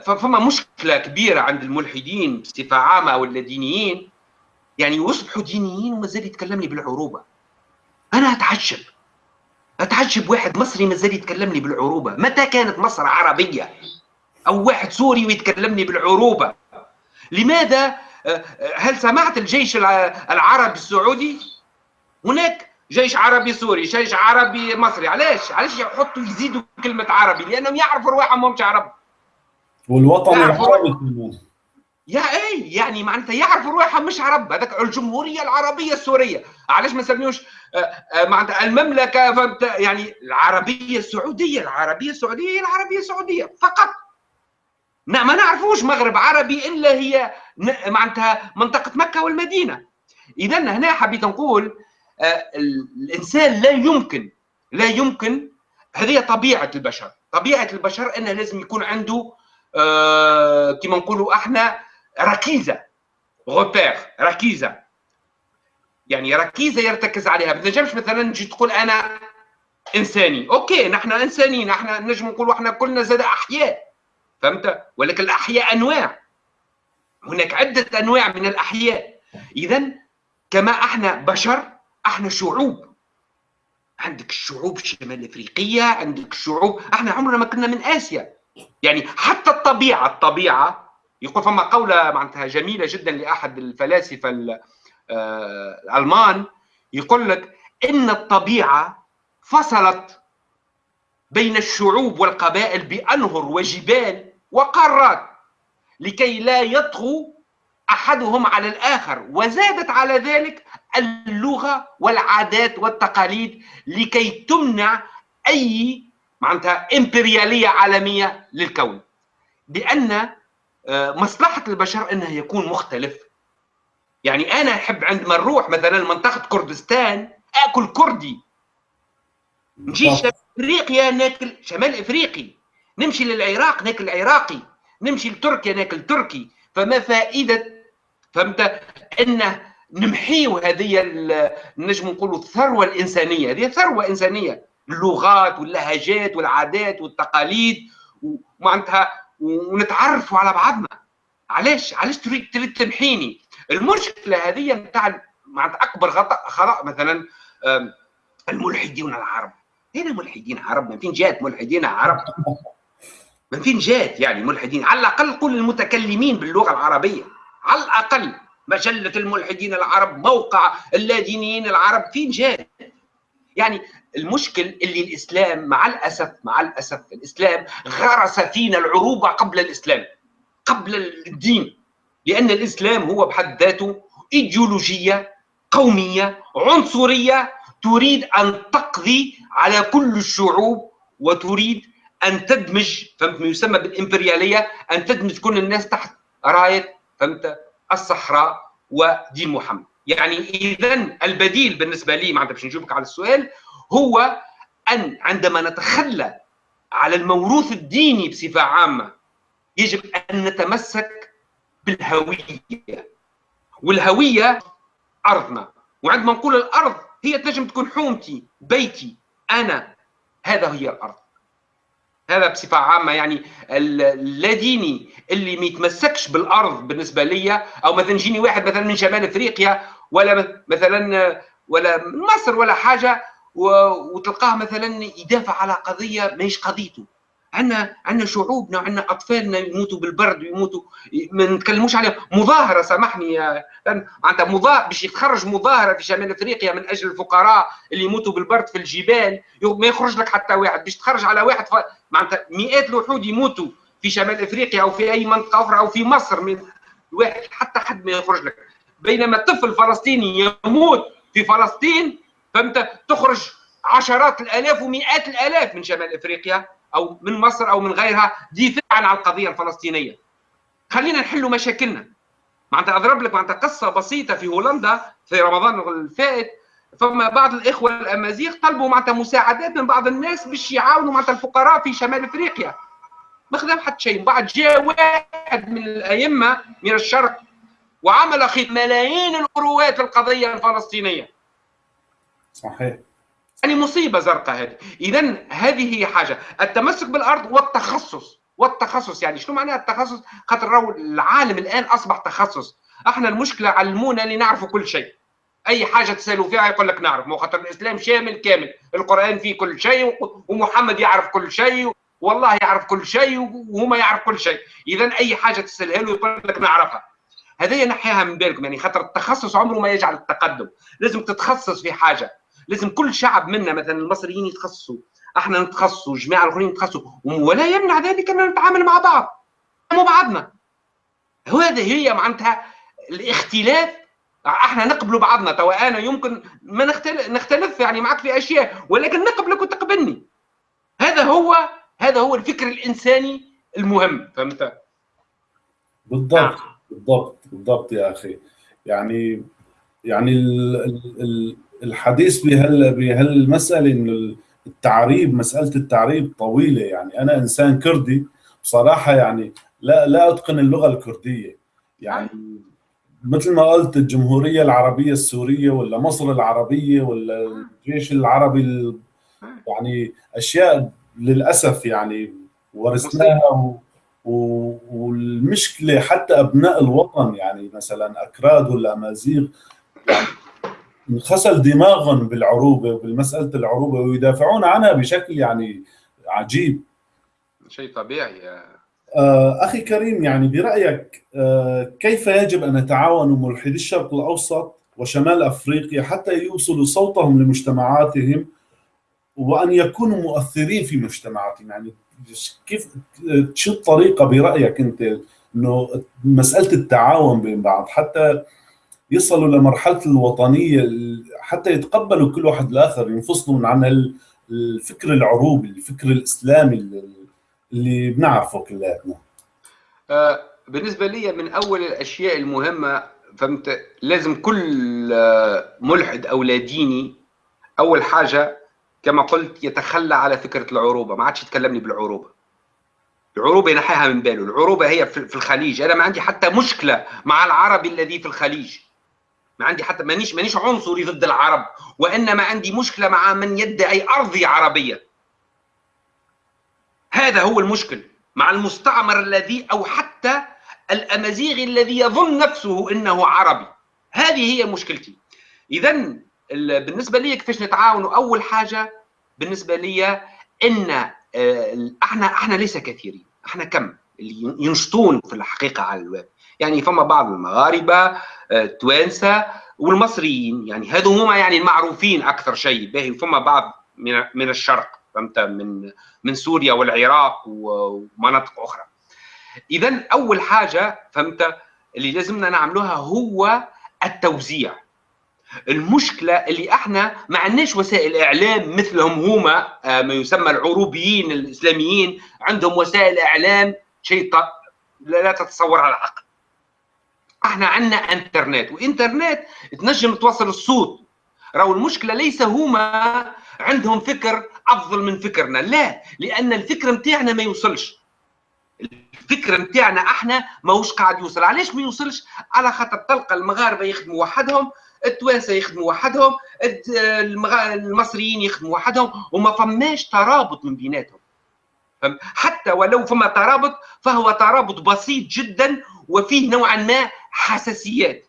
Speaker 2: فما مشكلة كبيرة عند الملحدين بصفة عامة ولا يعني يصبحوا دينيين ومازال يتكلم لي بالعروبة. أنا أتعجب. أتعجب واحد مصري مازال يتكلم لي بالعروبة. متى كانت مصر عربية؟ أو واحد سوري ويتكلمني بالعروبة. لماذا؟ هل سمعت الجيش العربي السعودي؟ هناك جيش عربي سوري جيش عربي مصري. علاش؟ علاش يحطوا يزيدوا كلمة عربي؟ لأنهم يعرفوا رواحهم مش عرب.
Speaker 1: والوطن العربي
Speaker 2: يا اي يعني معناتها يعرفوا رواحهم مش عرب. هذاك الجمهورية العربية السورية. علاش ما نسميوش معناتها المملكة فهمت؟ يعني العربية السعودية العربية السعودية هي العربية السعودية فقط. ما نعرفوش مغرب عربي إلا هي معناتها منطقة مكة والمدينة. اذا هنا حبيت نقول الإنسان لا يمكن لا يمكن هذه طبيعة البشر. طبيعة البشر انه لازم يكون عنده آه كما نقولوا إحنا ركيزة. غوبير ركيزة. يعني ركيزة يرتكز عليها. ما تنجمش مثلا نجي تقول أنا إنساني. أوكي نحن إنسانيين نحن نجم نقولوا إحنا كلنا زاد أحياء. فهمت؟ ولكن الأحياء أنواع. هناك عدة أنواع من الأحياء. اذا كما إحنا بشر إحنا شعوب. عندك الشعوب الشمال إفريقية عندك الشعوب إحنا عمرنا ما كنا من آسيا. يعني حتى الطبيعة الطبيعة يقول فما قولة معناتها جميلة جدا لأحد الفلاسفة الألمان. يقول لك إن الطبيعة فصلت بين الشعوب والقبائل بأنهر وجبال. وقارات لكي لا يطغوا أحدهم على الآخر. وزادت على ذلك اللغة والعادات والتقاليد لكي تمنع أي معناتها إمبريالية عالمية للكون. لأن مصلحة البشر انه يكون مختلف. يعني أنا أحب عندما نروح مثلا منطقة كردستان آكل كردي. نجي شمال أفريقيا ناكل شمال أفريقي. نمشي للعراق ناكل عراقي نمشي لتركيا ناكل تركي فما فائدة؟ فهمت؟ انه نمحيو هذه نجم نقولوا الثروة الإنسانية. هذه ثروة إنسانية. اللغات واللهجات والعادات والتقاليد ومعناتها ونتعرفوا على بعضنا. علاش؟ علاش تريد تريد تمحيني؟ المشكلة هذه نتاع معناتها أكبر خطأ خطا مثلا الملحدين العرب. هنا ملحدين عرب؟ من فين جات ملحدين عرب؟ من فين جات يعني ملحدين. على الأقل قل المتكلمين باللغة العربية. على الأقل مجلة الملحدين العرب موقع اللادينيين العرب فين جات يعني المشكل اللي الإسلام مع الأسف مع الأسف الإسلام غرس فينا العروبة قبل الإسلام قبل الدين. لأن الإسلام هو بحد ذاته إيديولوجية قومية عنصرية تريد أن تقضي على كل الشعوب وتريد أن تدمج فهمت؟ ما يسمى بالإمبريالية أن تدمج كل الناس تحت راية فهمت؟ الصحراء ودين محمد. يعني اذا البديل بالنسبة لي معناتها باش نجيبك على السؤال هو أن عندما نتخلى على الموروث الديني بصفة عامة يجب أن نتمسك بالهوية. والهوية أرضنا. وعندما نقول الأرض هي تنجم تكون حومتي بيتي أنا هذا هي الأرض. هذا بصفة عامة يعني اللاديني اللي ما يتمسكش بالأرض بالنسبة لي أو مثلا يجيني واحد مثلا من شمال أفريقيا ولا مثلا ولا من مصر ولا حاجة وتلقاه مثلا يدافع على قضية ماهيش قضيته. عندنا عندنا شعوبنا وعندنا أطفالنا يموتوا بالبرد ويموتوا ما نتكلموش عليهم. مظاهرة سامحني معناتها مظاهرة باش يتخرج مظاهرة في شمال أفريقيا من أجل الفقراء اللي يموتوا بالبرد في الجبال ما يخرج لك حتى واحد. باش تخرج على واحد ف... معناتها مئات الوحود يموتوا في شمال أفريقيا أو في أي منطقة أخرى أو في مصر من واحد حتى حد ما يخرج لك. بينما طفل فلسطيني يموت في فلسطين فهمت؟ تخرج عشرات الآلاف ومئات الآلاف من شمال أفريقيا. أو من مصر أو من غيرها دفاعا عن القضية الفلسطينية. خلينا نحلوا مشاكلنا. معناتها أضرب لك معناتها قصة بسيطة في هولندا في رمضان الفائت فما بعض الإخوة الأمازيغ طلبوا معناتها مساعدات من بعض الناس باش يعاونوا معناتها الفقراء في شمال إفريقيا. ما خدم حتى شيء. بعد جاء واحد من الأئمة من الشرق وعمل ملايين الاوروات للقضيه الفلسطينية.
Speaker 1: صحيح.
Speaker 2: يعني مصيبة زرقاء هذه. اذا هذه هي حاجة. التمسك بالأرض والتخصص. والتخصص يعني شنو معناها التخصص؟ خاطر راهو العالم الآن أصبح تخصص. إحنا المشكلة علمونا اللي نعرفوا كل شيء. أي حاجة تسألوا فيها يقول لك نعرف. مو خاطر الإسلام شامل كامل. القرآن فيه كل شيء ومحمد يعرف كل شيء والله يعرف كل شيء وهما يعرف كل شيء. اذا أي حاجة تسألها له يقول لك نعرفها. هذه نحيها من بالكم. يعني خاطر التخصص عمره ما يجعل التقدم. لازم تتخصص في حاجة. لازم كل شعب منا مثلا المصريين يتخصصوا إحنا نتخصصوا الجماعة الآخرين يتخصصوا ولا يمنع ذلك ان نتعامل مع بعض مع بعضنا. هذه هي معناتها الاختلاف. إحنا نقبل بعضنا. توا أنا يمكن ما نختلف, نختلف يعني معك في أشياء ولكن نقبلك وتقبلني. هذا هو هذا هو الفكر الإنساني المهم. فهمت؟
Speaker 1: بالضبط آه. بالضبط بالضبط يا أخي. يعني يعني الحديث بهال بهالمسألة إنه التعريب مسألة التعريب طويلة يعني أنا إنسان كردي بصراحة يعني لا لا أتقن اللغة الكردية يعني مثل ما قلت الجمهورية العربية السورية ولا مصر العربية ولا الجيش العربي يعني أشياء للأسف يعني ورثناها. والمشكلة حتى أبناء الوطن يعني مثلا أكراد ولا أمازيغ يعني انغسل دماغهم بالعروبة وبالمساله العروبة ويدافعون عنها بشكل يعني عجيب.
Speaker 2: شيء طبيعي.
Speaker 1: آه أخي كريم يعني برأيك آه كيف يجب أن يتعاون ملحدي الشرق الأوسط وشمال أفريقيا حتى يوصلوا صوتهم لمجتمعاتهم وأن يكونوا مؤثرين في مجتمعاتهم؟ يعني كيف شو الطريقة برأيك أنت إنه مسألة التعاون بين بعض؟ حتى يصلوا لمرحلة الوطنية حتى يتقبلوا كل واحد الآخر ينفصلوا عن الفكر العروبي الفكر الإسلامي اللي بنعرفه كلياتنا
Speaker 2: آه، بالنسبة لي من أول الأشياء المهمة فهمت لازم كل آه، ملحد أو لا ديني أول حاجة كما قلت يتخلى على فكرة العروبة ما عادش يتكلمني بالعروبة. العروبة ينحيها من باله العروبة هي في الخليج. أنا ما عندي حتى مشكلة مع العربي الذي في الخليج. ما عندي حتى مانيش مانيش عنصري ضد العرب وإنما عندي مشكلة مع من يدعي أرضي عربية. هذا هو المشكل مع المستعمر الذي أو حتى الامازيغ الذي يظن نفسه إنه عربي. هذه هي مشكلتي. اذا بالنسبة لي كيفاش نتعاونوا؟ أول حاجة بالنسبة لي إن آه، إحنا إحنا ليس كثيرين. إحنا كم؟ اللي ينشطون في الحقيقة على الويب يعني فما بعض المغاربة التوانسه والمصريين يعني هذو هما يعني المعروفين أكثر شيء باهي فما بعض من من الشرق فهمت؟ من من سوريا والعراق ومناطق أخرى. اذا أول حاجة فهمت؟ اللي لازمنا نعملوها هو التوزيع. المشكلة اللي إحنا ما عندناش وسائل إعلام مثلهم هما آه، ما يسمى العروبيين الإسلاميين عندهم وسائل إعلام شيء لا تتصورها العقل. إحنا عندنا انترنت وانترنت تنجم توصل الصوت. راهو المشكلة ليس هما عندهم فكر أفضل من فكرنا لا لأن الفكر نتاعنا ما يوصلش. الفكر نتاعنا إحنا ماهوش قاعد يوصل. علاش ما يوصلش؟ على خاطر تلقى المغاربة يخدموا وحدهم التوانسة يخدموا وحدهم المصريين يخدموا وحدهم وما فماش ترابط من بيناتهم. حتى ولو فما ترابط فهو ترابط بسيط جدا وفيه نوعا ما حساسيات.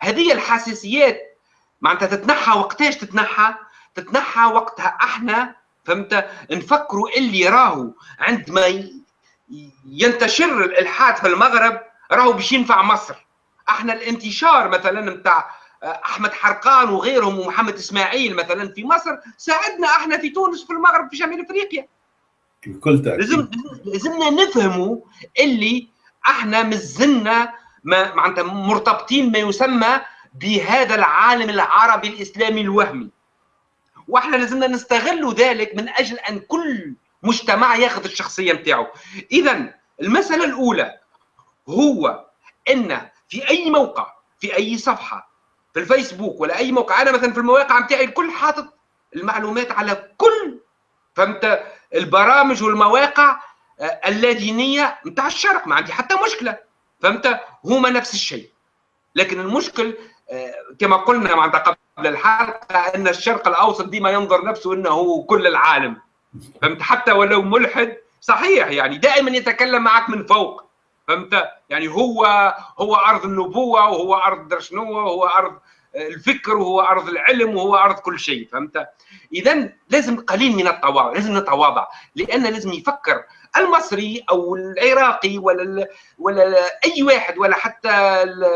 Speaker 2: هذه الحساسيات معناتها تتنحى وقتاش تتنحى؟ تتنحى وقتها إحنا فهمت؟ نفكروا اللي راهو عندما ينتشر الإلحاد في المغرب راهو باش ينفع مصر. إحنا الانتشار مثلا نتاع احمد حرقان وغيرهم ومحمد اسماعيل مثلا في مصر ساعدنا إحنا في تونس في المغرب في شمال افريقيا.
Speaker 1: بكل تأكيد.
Speaker 2: لازم لازمنا نفهموا اللي إحنا مازلنا معناتها مرتبطين ما يسمى بهذا العالم العربي الإسلامي الوهمي. وإحنا لازمنا نستغل ذلك من أجل أن كل مجتمع ياخذ الشخصية نتاعو. اذا المسألة الأولى هو إن في أي موقع في أي صفحة في الفيسبوك ولا أي موقع أنا مثلا في المواقع نتاعي الكل حاطط المعلومات على كل فهمت؟ البرامج والمواقع آه، اللادينية نتاع الشرق ما عندي حتى مشكلة. فهمت؟ هما نفس الشيء. لكن المشكل آه، كما قلنا معناتها قبل الحلقة أن الشرق الأوسط ديما ينظر نفسه إنه كل العالم. فهمت؟ حتى ولو ملحد صحيح يعني دائما يتكلم معك من فوق. فهمت؟ يعني هو هو أرض النبوة وهو أرض درشنوه وهو أرض الفكر وهو أرض العلم وهو أرض كل شيء. فهمت؟ اذا لازم قليل من التواضع لازم نتواضع لأن لازم يفكر المصري أو العراقي ولا ولا أي واحد ولا حتى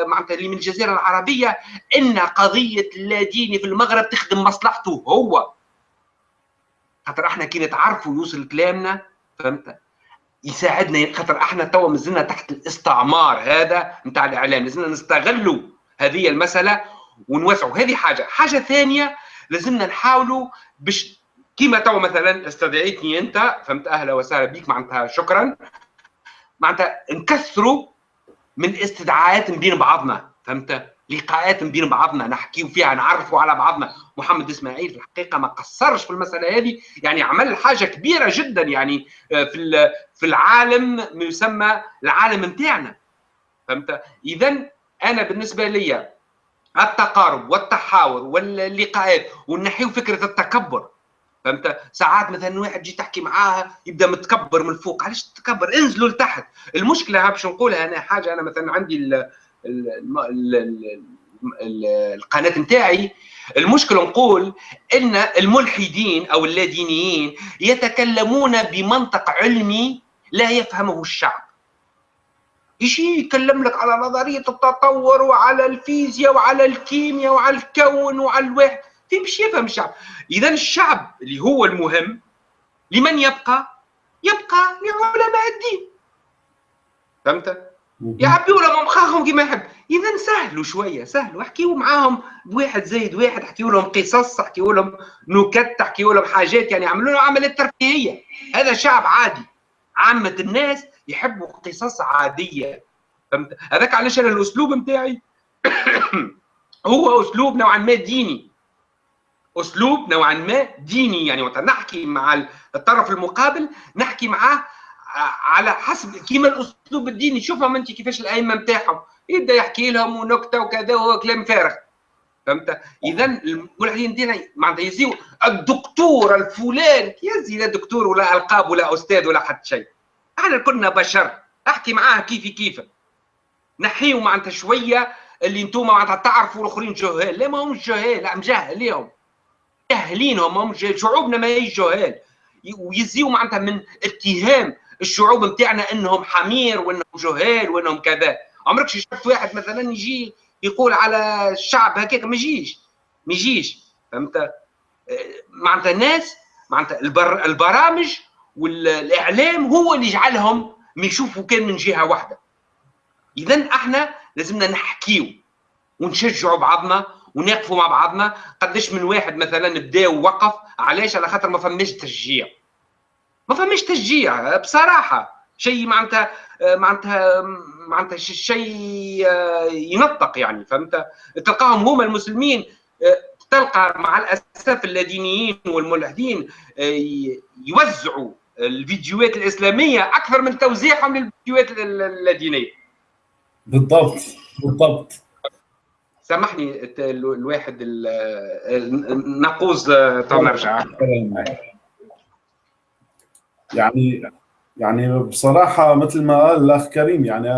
Speaker 2: معناتها اللي من الجزيرة العربية إن قضية اللاديني في المغرب تخدم مصلحته هو. خاطر إحنا كي نتعرفوا يوصل كلامنا فهمت؟ يساعدنا خاطر إحنا توا مازلنا تحت الاستعمار هذا نتاع الإعلام لازمنا نستغلوا هذه المسألة ونوسعوا. هذه حاجة. حاجة ثانية لازمنا نحاولوا باش كيما تو مثلا استدعيتني أنت فهمت أهلا وسهلا بك معناتها شكرا. معناتها نكثروا من استدعاءات بين بعضنا فهمت؟ لقاءات بين بعضنا نحكيو فيها نعرفوا على بعضنا. محمد إسماعيل في الحقيقة ما قصرش في المسألة هذه يعني عمل حاجة كبيرة جدا يعني آه، في في العالم ما يسمى العالم نتاعنا فهمت؟ اذا أنا بالنسبة لي التقارب والتحاور واللقاءات ونحيو فكره التكبر فهمت؟ ساعات مثلا واحد جي تحكي معاه يبدأ متكبر من فوق. علاش تكبر انزلوا لتحت. المشكلة باش نقولها أنا حاجة أنا مثلا عندي ال ال ال ال ال القناة نتاعي. المشكلة نقول إن الملحدين أو اللادينيين يتكلمون بمنطق علمي لا يفهمه الشعب. يجي يكلم لك على نظرية التطور وعلى الفيزياء وعلى الكيمياء وعلى الكون وعلى الواحد في مش يفهم الشعب. اذا الشعب اللي هو المهم لمن يبقى؟ يبقى لعلماء الدين. فهمت؟ يعبيوا لهم مخاخهم كما يحب. اذا سهلوا شوية سهلوا احكيوا معاهم بواحد زايد واحد احكيوا لهم قصص احكيوا لهم نكت احكيوا لهم حاجات يعني عملوا لهم عمليات ترفيهية. هذا شعب عادي. عامة الناس يحبوا قصص عادية. فهمت؟ هذاك علاش أنا الأسلوب نتاعي؟ هو أسلوب نوعا ما ديني. أسلوب نوعا ما ديني. يعني وقت نحكي مع الطرف المقابل نحكي معاه على حسب كيما الأسلوب الديني. شوفهم أنت كيفاش الأئمة نتاعهم يبدأ يحكي لهم ونكتة وكذا وهو كلام فارغ. فهمت؟ اذا الملحدين دينا معناتها يزيو الدكتور الفلان يزي لا دكتور ولا ألقاب ولا أستاذ ولا حتى شيء. إحنا كنا بشر. أحكي معاه كيفي كيف. نحيو معناتها شوية اللي أنتم معناتها تعرفوا الآخرين جهال. لا ما همش جهال. لا مجهل ليهم. جاهلين هم شعوبنا ما هي جهال ويزيو معناتها من اتهام الشعوب نتاعنا إنهم حمير وإنهم جهال وإنهم كذا. عمرك شفت واحد مثلا يجي يقول على الشعب هكاك؟ ما يجيش. ما يجيش. فهمت؟ معناتها الناس معناتها البر... البرامج والإعلام هو اللي يجعلهم ما يشوفوا كان من جهة واحدة. اذا إحنا لازمنا نحكيو ونشجعوا بعضنا ونقفوا مع بعضنا. قداش من واحد مثلا بدا ووقف علاش؟ على خاطر ما فماش تشجيع. ما فماش تشجيع بصراحة. شيء معناتها معناتها معناتها شيء ينطق يعني فهمت؟ تلقاهم هما المسلمين تلقى مع الأسف اللادينيين والملحدين يوزعوا الفيديوهات الإسلامية أكثر من توزيعهم للفيديوهات اللادينية.
Speaker 1: بالضبط بالضبط.
Speaker 2: سامحني الواحد النقوز نرجع.
Speaker 1: يعني يعني بصراحة مثل ما قال الأخ كريم يعني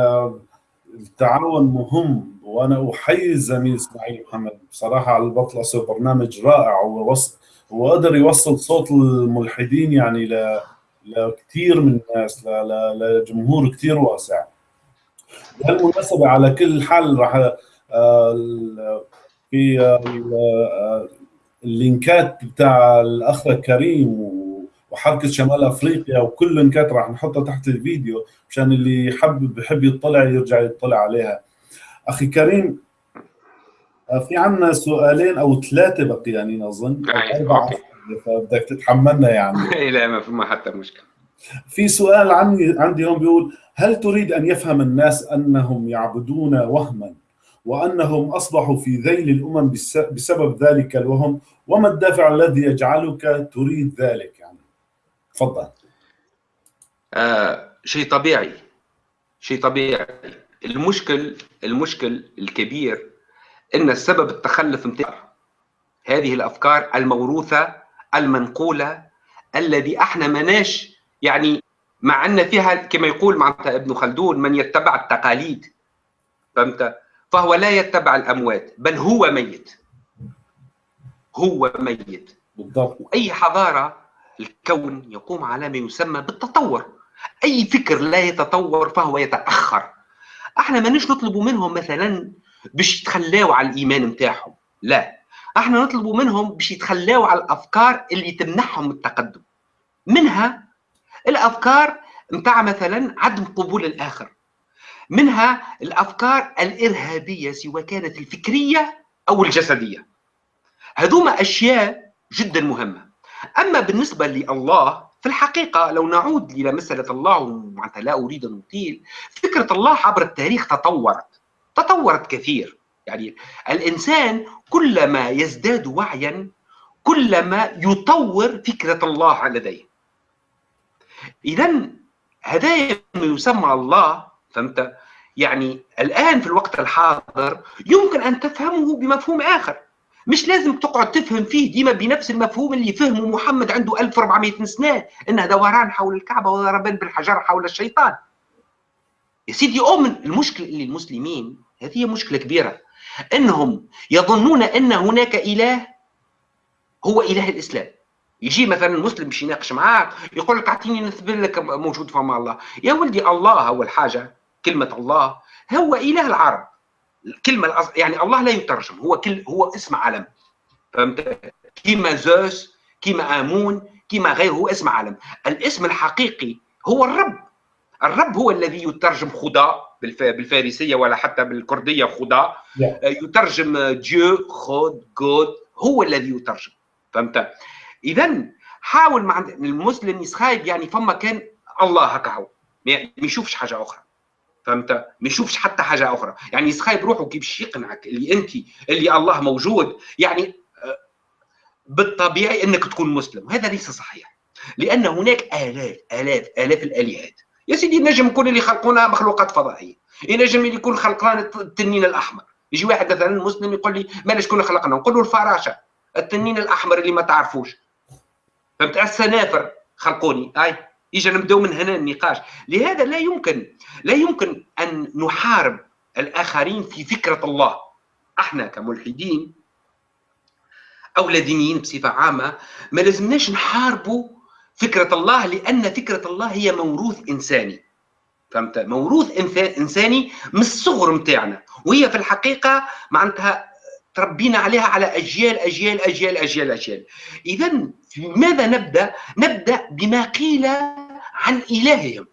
Speaker 1: التعاون مهم وأنا أحيي الزميل إسماعيل محمد. بصراحة على البطلسة برنامج رائع ووصل وقدر يوصل صوت الملحدين يعني ل لكثير من الناس لجمهور كثير واسع. بهالمناسبة على كل حال راح في اللينكات بتاع الأخ كريم وحركة شمال أفريقيا وكل اللينكات راح نحطها تحت الفيديو مشان اللي يحب بحب يطلع يرجع يطلع عليها. أخي كريم في عندنا سؤالين أو ثلاثة بقيانين اظن أو أربعة فبدك تتحملنا يعني.
Speaker 2: لا ما في ما حتى مشكلة.
Speaker 1: في سؤال عندي عندي هون بيقول هل تريد أن يفهم الناس أنهم يعبدون وهما؟ وأنهم أصبحوا في ذيل الأمم بسبب ذلك الوهم وما الدافع الذي يجعلك تريد ذلك يعني؟ تفضل.
Speaker 2: آه شيء طبيعي شيء طبيعي. المشكل المشكل الكبير إن السبب التخلف نتاع هذه الأفكار الموروثة المنقولة الذي إحنا مناش يعني مع أن فيها كما يقول معناتها ابن خلدون من يتبع التقاليد. فهمت؟ فهو لا يتبع الأموات بل هو ميت. هو ميت.
Speaker 1: بالضبط.
Speaker 2: واي حضارة الكون يقوم على ما يسمى بالتطور. أي فكر لا يتطور فهو يتأخر. إحنا مانيش نطلبوا منهم مثلا باش يتخلاوا على الإيمان نتاعهم. لا. إحنا نطلبوا منهم باش يتخلاوا على الأفكار اللي تمنحهم التقدم. منها الأفكار نتاع مثلا عدم قبول الآخر. منها الأفكار الإرهابية سواء كانت الفكرية أو الجسدية. هذوما أشياء جدا مهمة. أما بالنسبة لله في الحقيقة لو نعود إلى مسألة الله ومعناتها لا أريد أن أطيل فكرة الله عبر التاريخ تطورت تطورت كثير. يعني الإنسان كلما يزداد وعيا كلما يطور فكرة الله لديه. اذا هذا ما يسمى الله فهمت؟ يعني الآن في الوقت الحاضر يمكن أن تفهمه بمفهوم آخر. مش لازم تقعد تفهم فيه ديما بنفس المفهوم اللي فهمه محمد عنده 1400 سنة انه دوران حول الكعبة وضربان بالحجر حول الشيطان. يا سيدي أؤمن المشكلة اللي المسلمين هذه مشكلة كبيرة. أنهم يظنون أن هناك إله هو إله الإسلام. يجي مثلا المسلم باش يناقش معاك يقول لك أعطيني نثبت لك موجود فما الله. يا ولدي الله اول حاجة كلمة الله هو إله العرب. الكلمة. يعني الله لا يترجم هو كل هو اسم علم فهمت؟ كيما زوس كيما آمون كيما غيره هو اسم علم الاسم الحقيقي هو الرب. الرب هو الذي يترجم خدا بالفارسية ولا حتى بالكردية خدا. يترجم ديو خود جود هو الذي يترجم. فهمت؟ اذا حاول مع المسلم يسخايب يعني فما كان الله هكا هو. ما يشوفش حاجة أخرى. فهمت؟ ما يشوفش حتى حاجة أخرى. يعني يسخايب روحه كيف باش يقنعك؟ اللي أنت اللي الله موجود. يعني بالطبيعي أنك تكون مسلم. هذا ليس صحيح. لأن هناك الاف الاف الاف الآلهات. يا سيدي نجم يكون اللي خلقونا مخلوقات فضائية. ينجم اللي يكون خلقنا التنين الأحمر. يجي واحد مثلا مسلم يقول لي مالا شكون خلقنا؟ نقول له الفراشة. التنين الأحمر اللي ما تعرفوش. فهمت؟ السنافر خلقوني. أي. يجي نبدأو من هنا النقاش. لهذا لا يمكن لا يمكن أن نحارب الآخرين في فكرة الله. أحنا كملحدين أو لادينيين بصفة عامة ما لازمناش نحاربوا فكرة الله لأن فكرة الله هي موروث إنساني. فهمت؟ موروث إنساني من الصغر نتاعنا وهي في الحقيقة معناتها تربينا عليها على أجيال أجيال أجيال أجيال أجيال. اذا ماذا نبدأ؟ نبدأ بما قيل عن إلههم.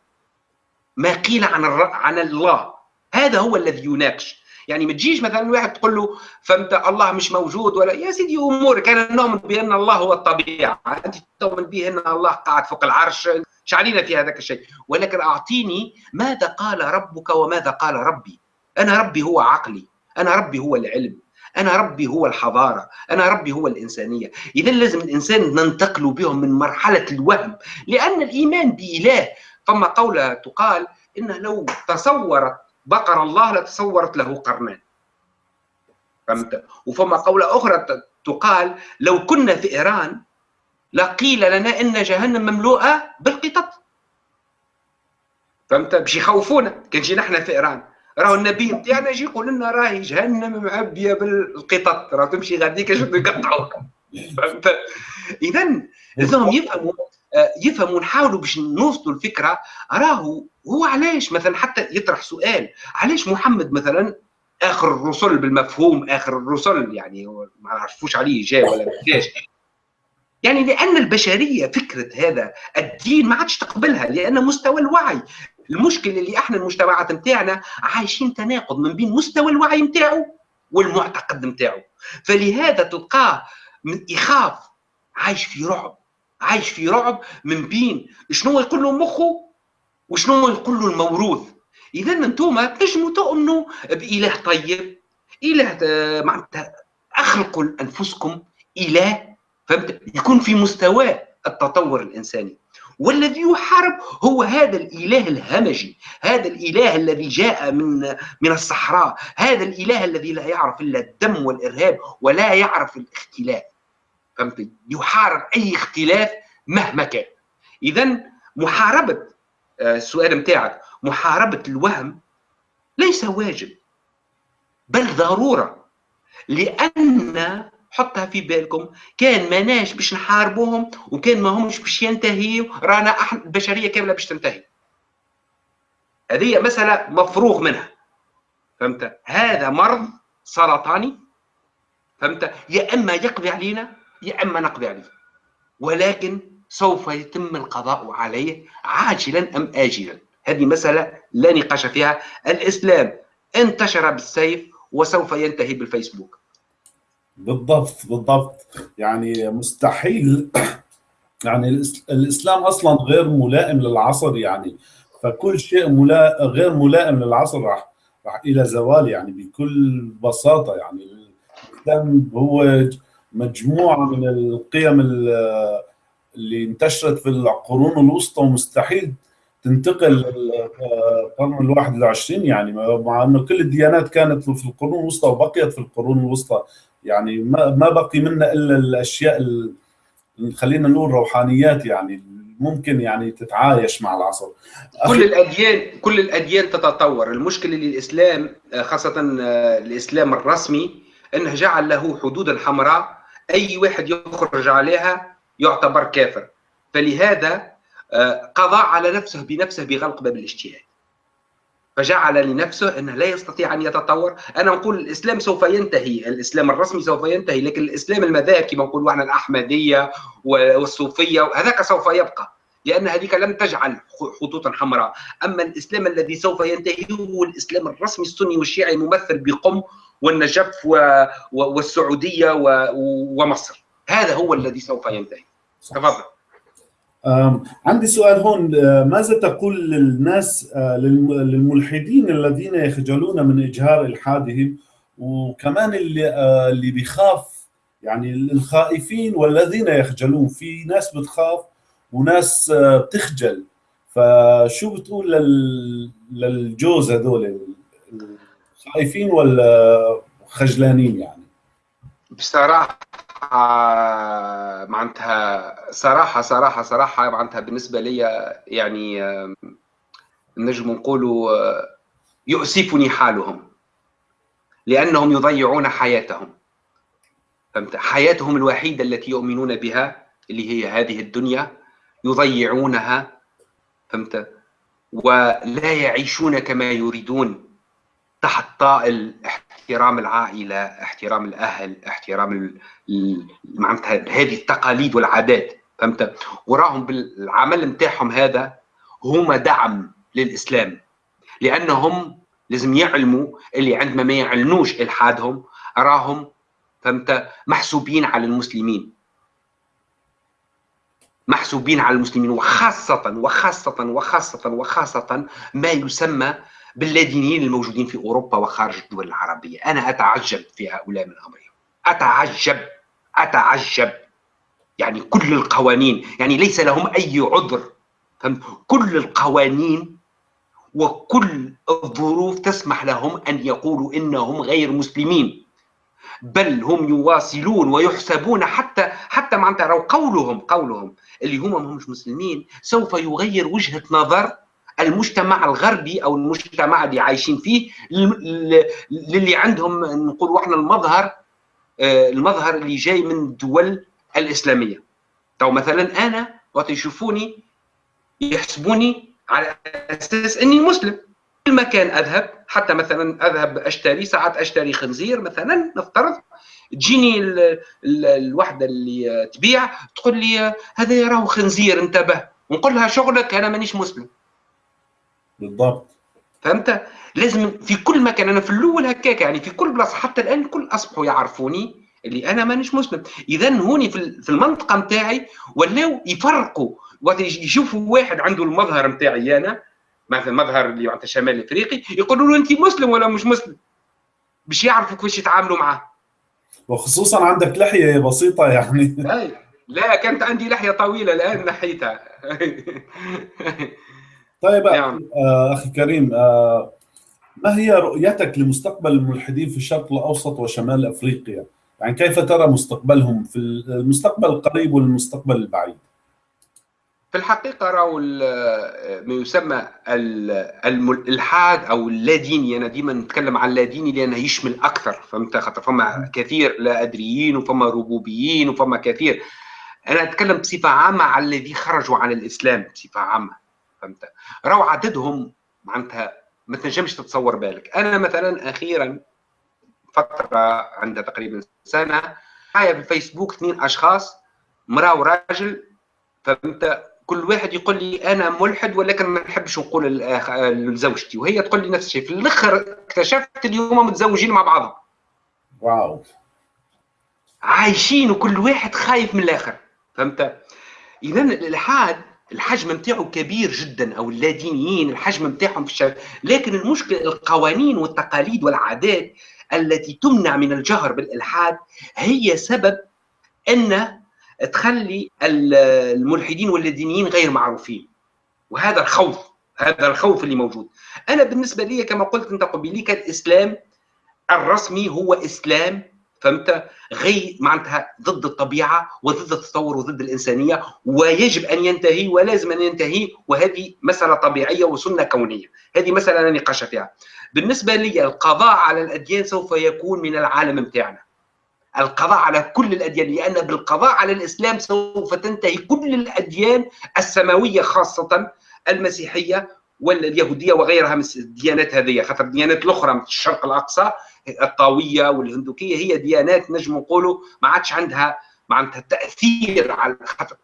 Speaker 2: ما قيل عن عن الله. هذا هو الذي يناقش. يعني ما تجيش مثلا واحد تقول له فهمت الله مش موجود ولا يا سيدي امورك أنا نؤمن بأن الله هو الطبيعة. أنت تؤمن به أن الله قاعد فوق العرش؟ شعلينا في هذاك الشيء. ولكن أعطيني ماذا قال ربك وماذا قال ربي. أنا ربي هو عقلي. أنا ربي هو العلم. أنا ربي هو الحضارة أنا ربي هو الإنسانية. اذا لازم الإنسان ننتقل بهم من مرحلة الوهم لأن الإيمان بإله. فما قولة تقال إنه لو تصورت بقر الله لتصورت له قرنان. فهمت؟ وفما قولة أخرى تقال لو كنا في إيران لقيل لنا إن جهنم مملوءة بالقطط. فهمت؟ باش يخوفونا. كان إحنا في إيران. راهو النبي نتاعنا يجي يقول لنا راهي جهنم معبية بالقطط. راه تمشي غاديك شنو يقطعوك اذا لازمهم يفهموا يفهموا نحاولوا باش نوصلوا الفكرة راهو هو علاش مثلا حتى يطرح سؤال علاش محمد مثلا آخر الرسل بالمفهوم آخر الرسل يعني ما نعرفوش عليه جاء ولا جاش يعني لأن البشرية فكرة هذا الدين ما عادش تقبلها لأن مستوى الوعي المشكل اللي إحنا المجتمعات نتاعنا عايشين تناقض من بين مستوى الوعي نتاعو والمعتقد نتاعو فلهذا تلقاه يخاف عايش في رعب عايش في رعب من بين شنو يقول له مخه وشنو يقول له الموروث. اذا أنتم تنجموا تؤمنوا بإله طيب إله آه، معناتها أخلقوا أنفسكم إله فهمت؟ يكون في مستوى التطور الإنساني. والذي يحارب هو هذا الإله الهمجي هذا الإله الذي جاء من من الصحراء هذا الإله الذي لا يعرف إلا الدم والإرهاب ولا يعرف الاختلاف. فهمت؟ يحارب أي اختلاف مهما كان. اذا محاربة آه، السؤال نتاعك محاربة الوهم ليس واجب بل ضرورة لأن حطها في بالكم. كان ماناش باش نحاربوهم وكان ما همش باش ينتهيوا رانا إحنا البشرية كاملة باش تنتهي. هذه مسألة مفروغ منها. فهمت؟ هذا مرض سرطاني. فهمت؟ يا إما يقضي علينا يا إما نقضي عليه. ولكن سوف يتم القضاء عليه عاجلا أم اجلا. هذه مسألة لا نقاش فيها. الإسلام انتشر بالسيف وسوف ينتهي بالفيسبوك.
Speaker 1: بالضبط بالضبط. يعني مستحيل. يعني الإسلام أصلا غير ملائم للعصر يعني. فكل شيء ملا غير ملائم للعصر راح راح إلى زوال يعني بكل بساطة يعني. الإسلام هو مجموعة من القيم اللي انتشرت في القرون الوسطى ومستحيل تنتقل للقرن الواحد والعشرين يعني. مع إنه كل الديانات كانت في القرون الوسطى وبقيت في القرون الوسطى. يعني ما ما بقي منا إلا الأشياء اللي خلينا نقول روحانيات يعني ممكن يعني تتعايش مع العصر.
Speaker 2: كل الأديان كل الأديان تتطور. المشكلة للإسلام خاصة الإسلام الرسمي إنه جعل له حدودا حمراء. أي واحد يخرج عليها يعتبر كافر. فلهذا آه، قضى على نفسه بنفسه بغلق باب الاجتهاد فجعل لنفسه أنه لا يستطيع أن يتطور. أنا نقول الإسلام سوف ينتهي. الإسلام الرسمي سوف ينتهي لكن الإسلام المذاهب كما نقولوا إحنا الأحمدية والصوفية هذاك سوف يبقى لأن هذيك لم تجعل خطوطا حمراء. أما الإسلام الذي سوف ينتهي هو الإسلام الرسمي السني والشيعي الممثل بقم والنجف والسعودية ومصر. هذا هو الذي سوف ينتهي. تفضل.
Speaker 1: عندي سؤال هون آه، ماذا تقول للناس آه، للملحدين الذين يخجلون من إجهار إلحادهم وكمان اللي آه، اللي بيخاف يعني الخائفين والذين يخجلون؟ في ناس بتخاف وناس بتخجل. فشو بتقول للجوز هذول خايفين ولا خجلانين يعني؟
Speaker 2: بصراحة معناتها صراحة صراحة صراحة معناتها بالنسبة لي يعني نجم نقولوا يؤسفني حالهم. لأنهم يضيعون حياتهم. فهمت؟ حياتهم الوحيدة التي يؤمنون بها اللي هي هذه الدنيا يضيعونها. فهمت؟ ولا يعيشون كما يريدون تحت طائل احترام العائلة احترام الأهل احترام معناتها هذه التقاليد والعادات فهمت؟ وراهم بالعمل نتاعهم هذا هما دعم للإسلام لأنهم لازم يعلموا اللي عندما ما يعلنوش إلحادهم راهم فهمت؟ محسوبين على المسلمين. محسوبين على المسلمين وخاصة وخاصة وخاصة وخاصة ما يسمى باللادينيين الموجودين في أوروبا وخارج الدول العربية. أنا أتعجب في هؤلاء من أمرهم. أتعجب أتعجب. يعني كل القوانين يعني ليس لهم أي عذر. كل القوانين وكل الظروف تسمح لهم أن يقولوا إنهم غير مسلمين. بل هم يواصلون ويحسبون حتى حتى معناتها قولهم قولهم. اللي هم مش مسلمين سوف يغير وجهة نظر المجتمع الغربي أو المجتمع اللي عايشين فيه للي عندهم نقولوا إحنا المظهر آه، المظهر اللي جاي من الدول الإسلامية. تو مثلا أنا وقت يشوفوني يحسبوني على أساس إني مسلم. كل مكان أذهب حتى مثلا أذهب أشتري ساعات أشتري خنزير مثلا نفترض تجيني الوحدة اللي تبيع تقول لي هذا يراه خنزير انتبه. ونقول لها شغلك أنا مانيش مسلم.
Speaker 1: بالضبط.
Speaker 2: فهمت؟ لازم في كل مكان أنا في الأول هكاك يعني في كل بلاصة حتى الآن الكل أصبحوا يعرفوني اللي أنا مانيش مسلم. اذا هوني في المنطقة نتاعي ولاو يفرقوا وقت يشوفوا واحد عنده المظهر نتاعي أنا مثلا المظهر اللي معناتها شمال إفريقي يقولوا له أنت مسلم ولا مش مسلم؟ باش يعرفوا كيفاش يتعاملوا معاه.
Speaker 1: وخصوصا عندك لحية بسيطة يعني.
Speaker 2: لا كانت عندي لحية طويلة الآن نحيتها
Speaker 1: طيب نعم. آه أخي كريم آه ما هي رؤيتك لمستقبل الملحدين في الشرق الأوسط وشمال أفريقيا؟ يعني كيف ترى مستقبلهم في المستقبل القريب والمستقبل البعيد؟
Speaker 2: في الحقيقة راهو ما يسمى الالحاد أو اللاديني أنا ديما نتكلم عن اللاديني لأنه يشمل أكثر فهمت خاطر فما كثير لا ادريين وفما ربوبيين وفما كثير أنا أتكلم بصفة عامة على الذي خرجوا عن الإسلام بصفة عامة فهمت؟ راهو عددهم معناتها ما تنجمش تتصور بالك. أنا مثلا أخيرا فترة عندها تقريبا سنة معايا في الفيسبوك اثنين أشخاص مراه وراجل فهمت؟ كل واحد يقول لي أنا ملحد ولكن ما نحبش نقول لزوجتي وهي تقول لي نفس الشيء. في الآخر اكتشفت اليوم متزوجين مع بعضهم
Speaker 1: واو.
Speaker 2: عايشين وكل واحد خايف من الآخر. فهمت؟ اذا الالحاد الحجم نتاعو كبير جدا أو اللادينيين الحجم نتاعهم في الشارع لكن المشكلة القوانين والتقاليد والعادات التي تمنع من الجهر بالإلحاد هي سبب أن تخلي الملحدين واللادينيين غير معروفين. وهذا الخوف هذا الخوف اللي موجود. أنا بالنسبة لي كما قلت أنت قبيليك الاسلام الرسمي هو إسلام فهمت؟ غير معناتها ضد الطبيعة وضد التطور وضد الإنسانية ويجب أن ينتهي ولازم أن ينتهي وهذه مسألة طبيعية وسنة كونية. هذه مسألة لا نقاش فيها. بالنسبة لي القضاء على الأديان سوف يكون من العالم نتاعنا القضاء على كل الأديان لأن بالقضاء على الإسلام سوف تنتهي كل الأديان السماوية خاصة المسيحية واليهودية وغيرها من الديانات هذه خاطر الديانات الأخرى من الشرق الأقصى. الطاوية والهندوكية هي ديانات نجم نقولوا ما عادش عندها معناتها تأثير على خاطر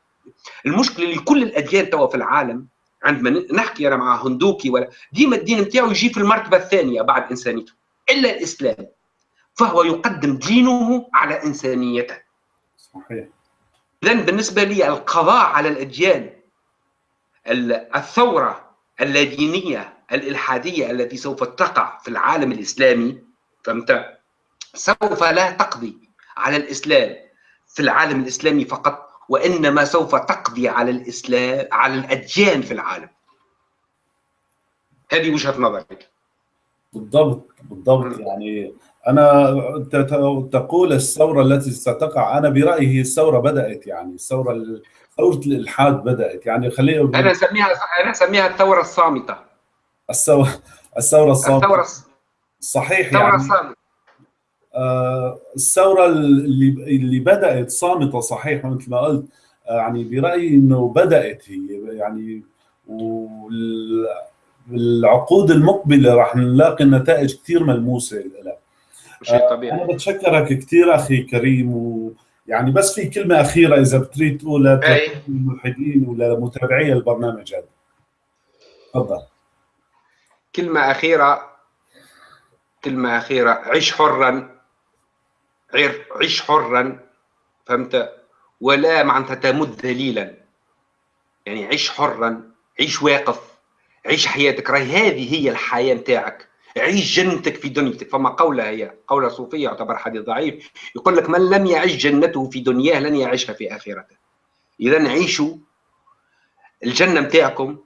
Speaker 2: المشكلة اللي كل الأديان توا في العالم عندما نحكي أنا مع هندوكي ولا ديما الدين نتاعو يجي في المرتبة الثانية بعد إنسانيته إلا الإسلام. فهو يقدم دينه على إنسانيته.
Speaker 1: صحيح.
Speaker 2: اذا بالنسبة لي القضاء على الأديان الثورة اللادينيه الإلحادية التي سوف تقع في العالم الإسلامي فهمت؟ سوف لا تقضي على الإسلام في العالم الإسلامي فقط وإنما سوف تقضي على الإسلام على الأديان في العالم. هذه وجهة نظري
Speaker 1: بالضبط بالضبط. يعني أنا تقول الثورة التي ستقع أنا برأيي هي الثورة بدأت يعني الثورة ثوره الإلحاد بدأت. يعني خلينا
Speaker 2: أنا أسميها أنا أسميها الثورة الصامتة.
Speaker 1: الثوره الثورة الصامتة. الثورة صحيح
Speaker 2: يعني.
Speaker 1: آه الثورة اللي اللي بدأت صامتة صحيح مثل ما قلت. يعني برأيي إنه بدأت هي يعني والعقود المقبلة راح نلاقي نتائج كثير ملموسة لها
Speaker 2: شيء طبيعي.
Speaker 1: أنا بتشكرك كثير أخي كريم ويعني بس في كلمة أخيرة إذا بتريد تقولها للملحدين ولمتابعي البرنامج هذا. تفضل.
Speaker 2: كلمة أخيرة. كلمه أخيرة عيش حرا. عيش حرا. فهمت؟ ولا معناتها تمد ذليلا يعني عيش حرا. عيش واقف. عيش حياتك. راهي هذه هي الحياة نتاعك. عيش جنتك في دنيتك فما قولة هي قولة صوفية يعتبر حديث ضعيف. يقول لك من لم يعيش جنته في دنياه لن يعيشها في آخرته. إذا عيشوا الجنة نتاعكم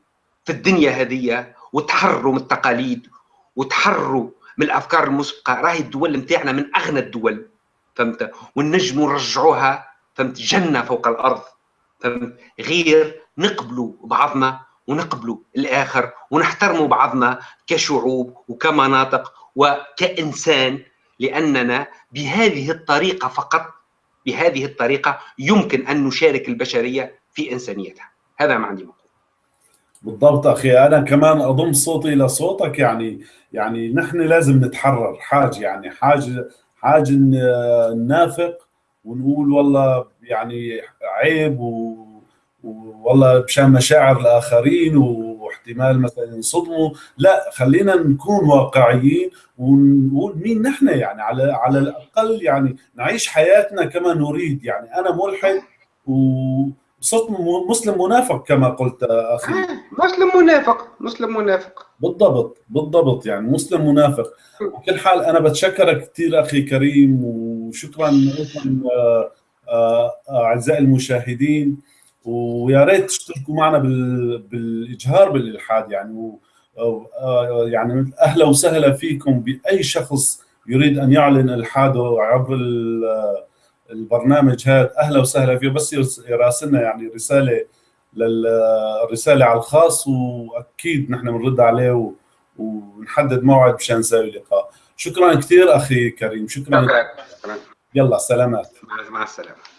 Speaker 2: في الدنيا هذه وتحروا من التقاليد وتحروا من الأفكار المسبقة راهي الدول نتاعنا من أغنى الدول فهمت؟ ونجموا نرجعوها فهمت؟ جنة فوق الأرض فهمت؟ غير نقبلوا بعضنا ونقبلوا الآخر ونحترموا بعضنا كشعوب وكمناطق وكإنسان لأننا بهذه الطريقة فقط بهذه الطريقة يمكن أن نشارك البشرية في إنسانيتها. هذا ما عندي مقول
Speaker 1: بالضبط أخي أنا كمان أضم صوتي إلى صوتك يعني يعني نحن لازم نتحرر حاجة يعني حاجة حاجة ننافق ونقول والله يعني عيب و والله مشان مشاعر الآخرين واحتمال مثلا ينصدموا. لا خلينا نكون واقعيين ونقول مين نحن يعني على على الأقل يعني نعيش حياتنا كما نريد يعني. أنا ملحد وصرت مسلم منافق كما قلت أخي.
Speaker 2: مسلم منافق مسلم منافق.
Speaker 1: بالضبط بالضبط يعني مسلم منافق. بكل حال أنا بتشكرك كثير أخي كريم وشكرا لكم آه، آه، أعزائي المشاهدين. ويا ريت تشتركوا معنا بالإجهار بالإلحاد يعني آه، يعني أهلا وسهلا فيكم بأي شخص يريد أن يعلن إلحاده عبر البرنامج هذا أهلا وسهلا فيه بس يراسلنا يعني رسالة للرساله على الخاص وأكيد نحن بنرد عليه ونحدد موعد مشان نسوي لقاء. شكرا كثير أخي كريم شكرا.
Speaker 2: شكرا.
Speaker 1: يلا سلامات.
Speaker 2: مع السلامة.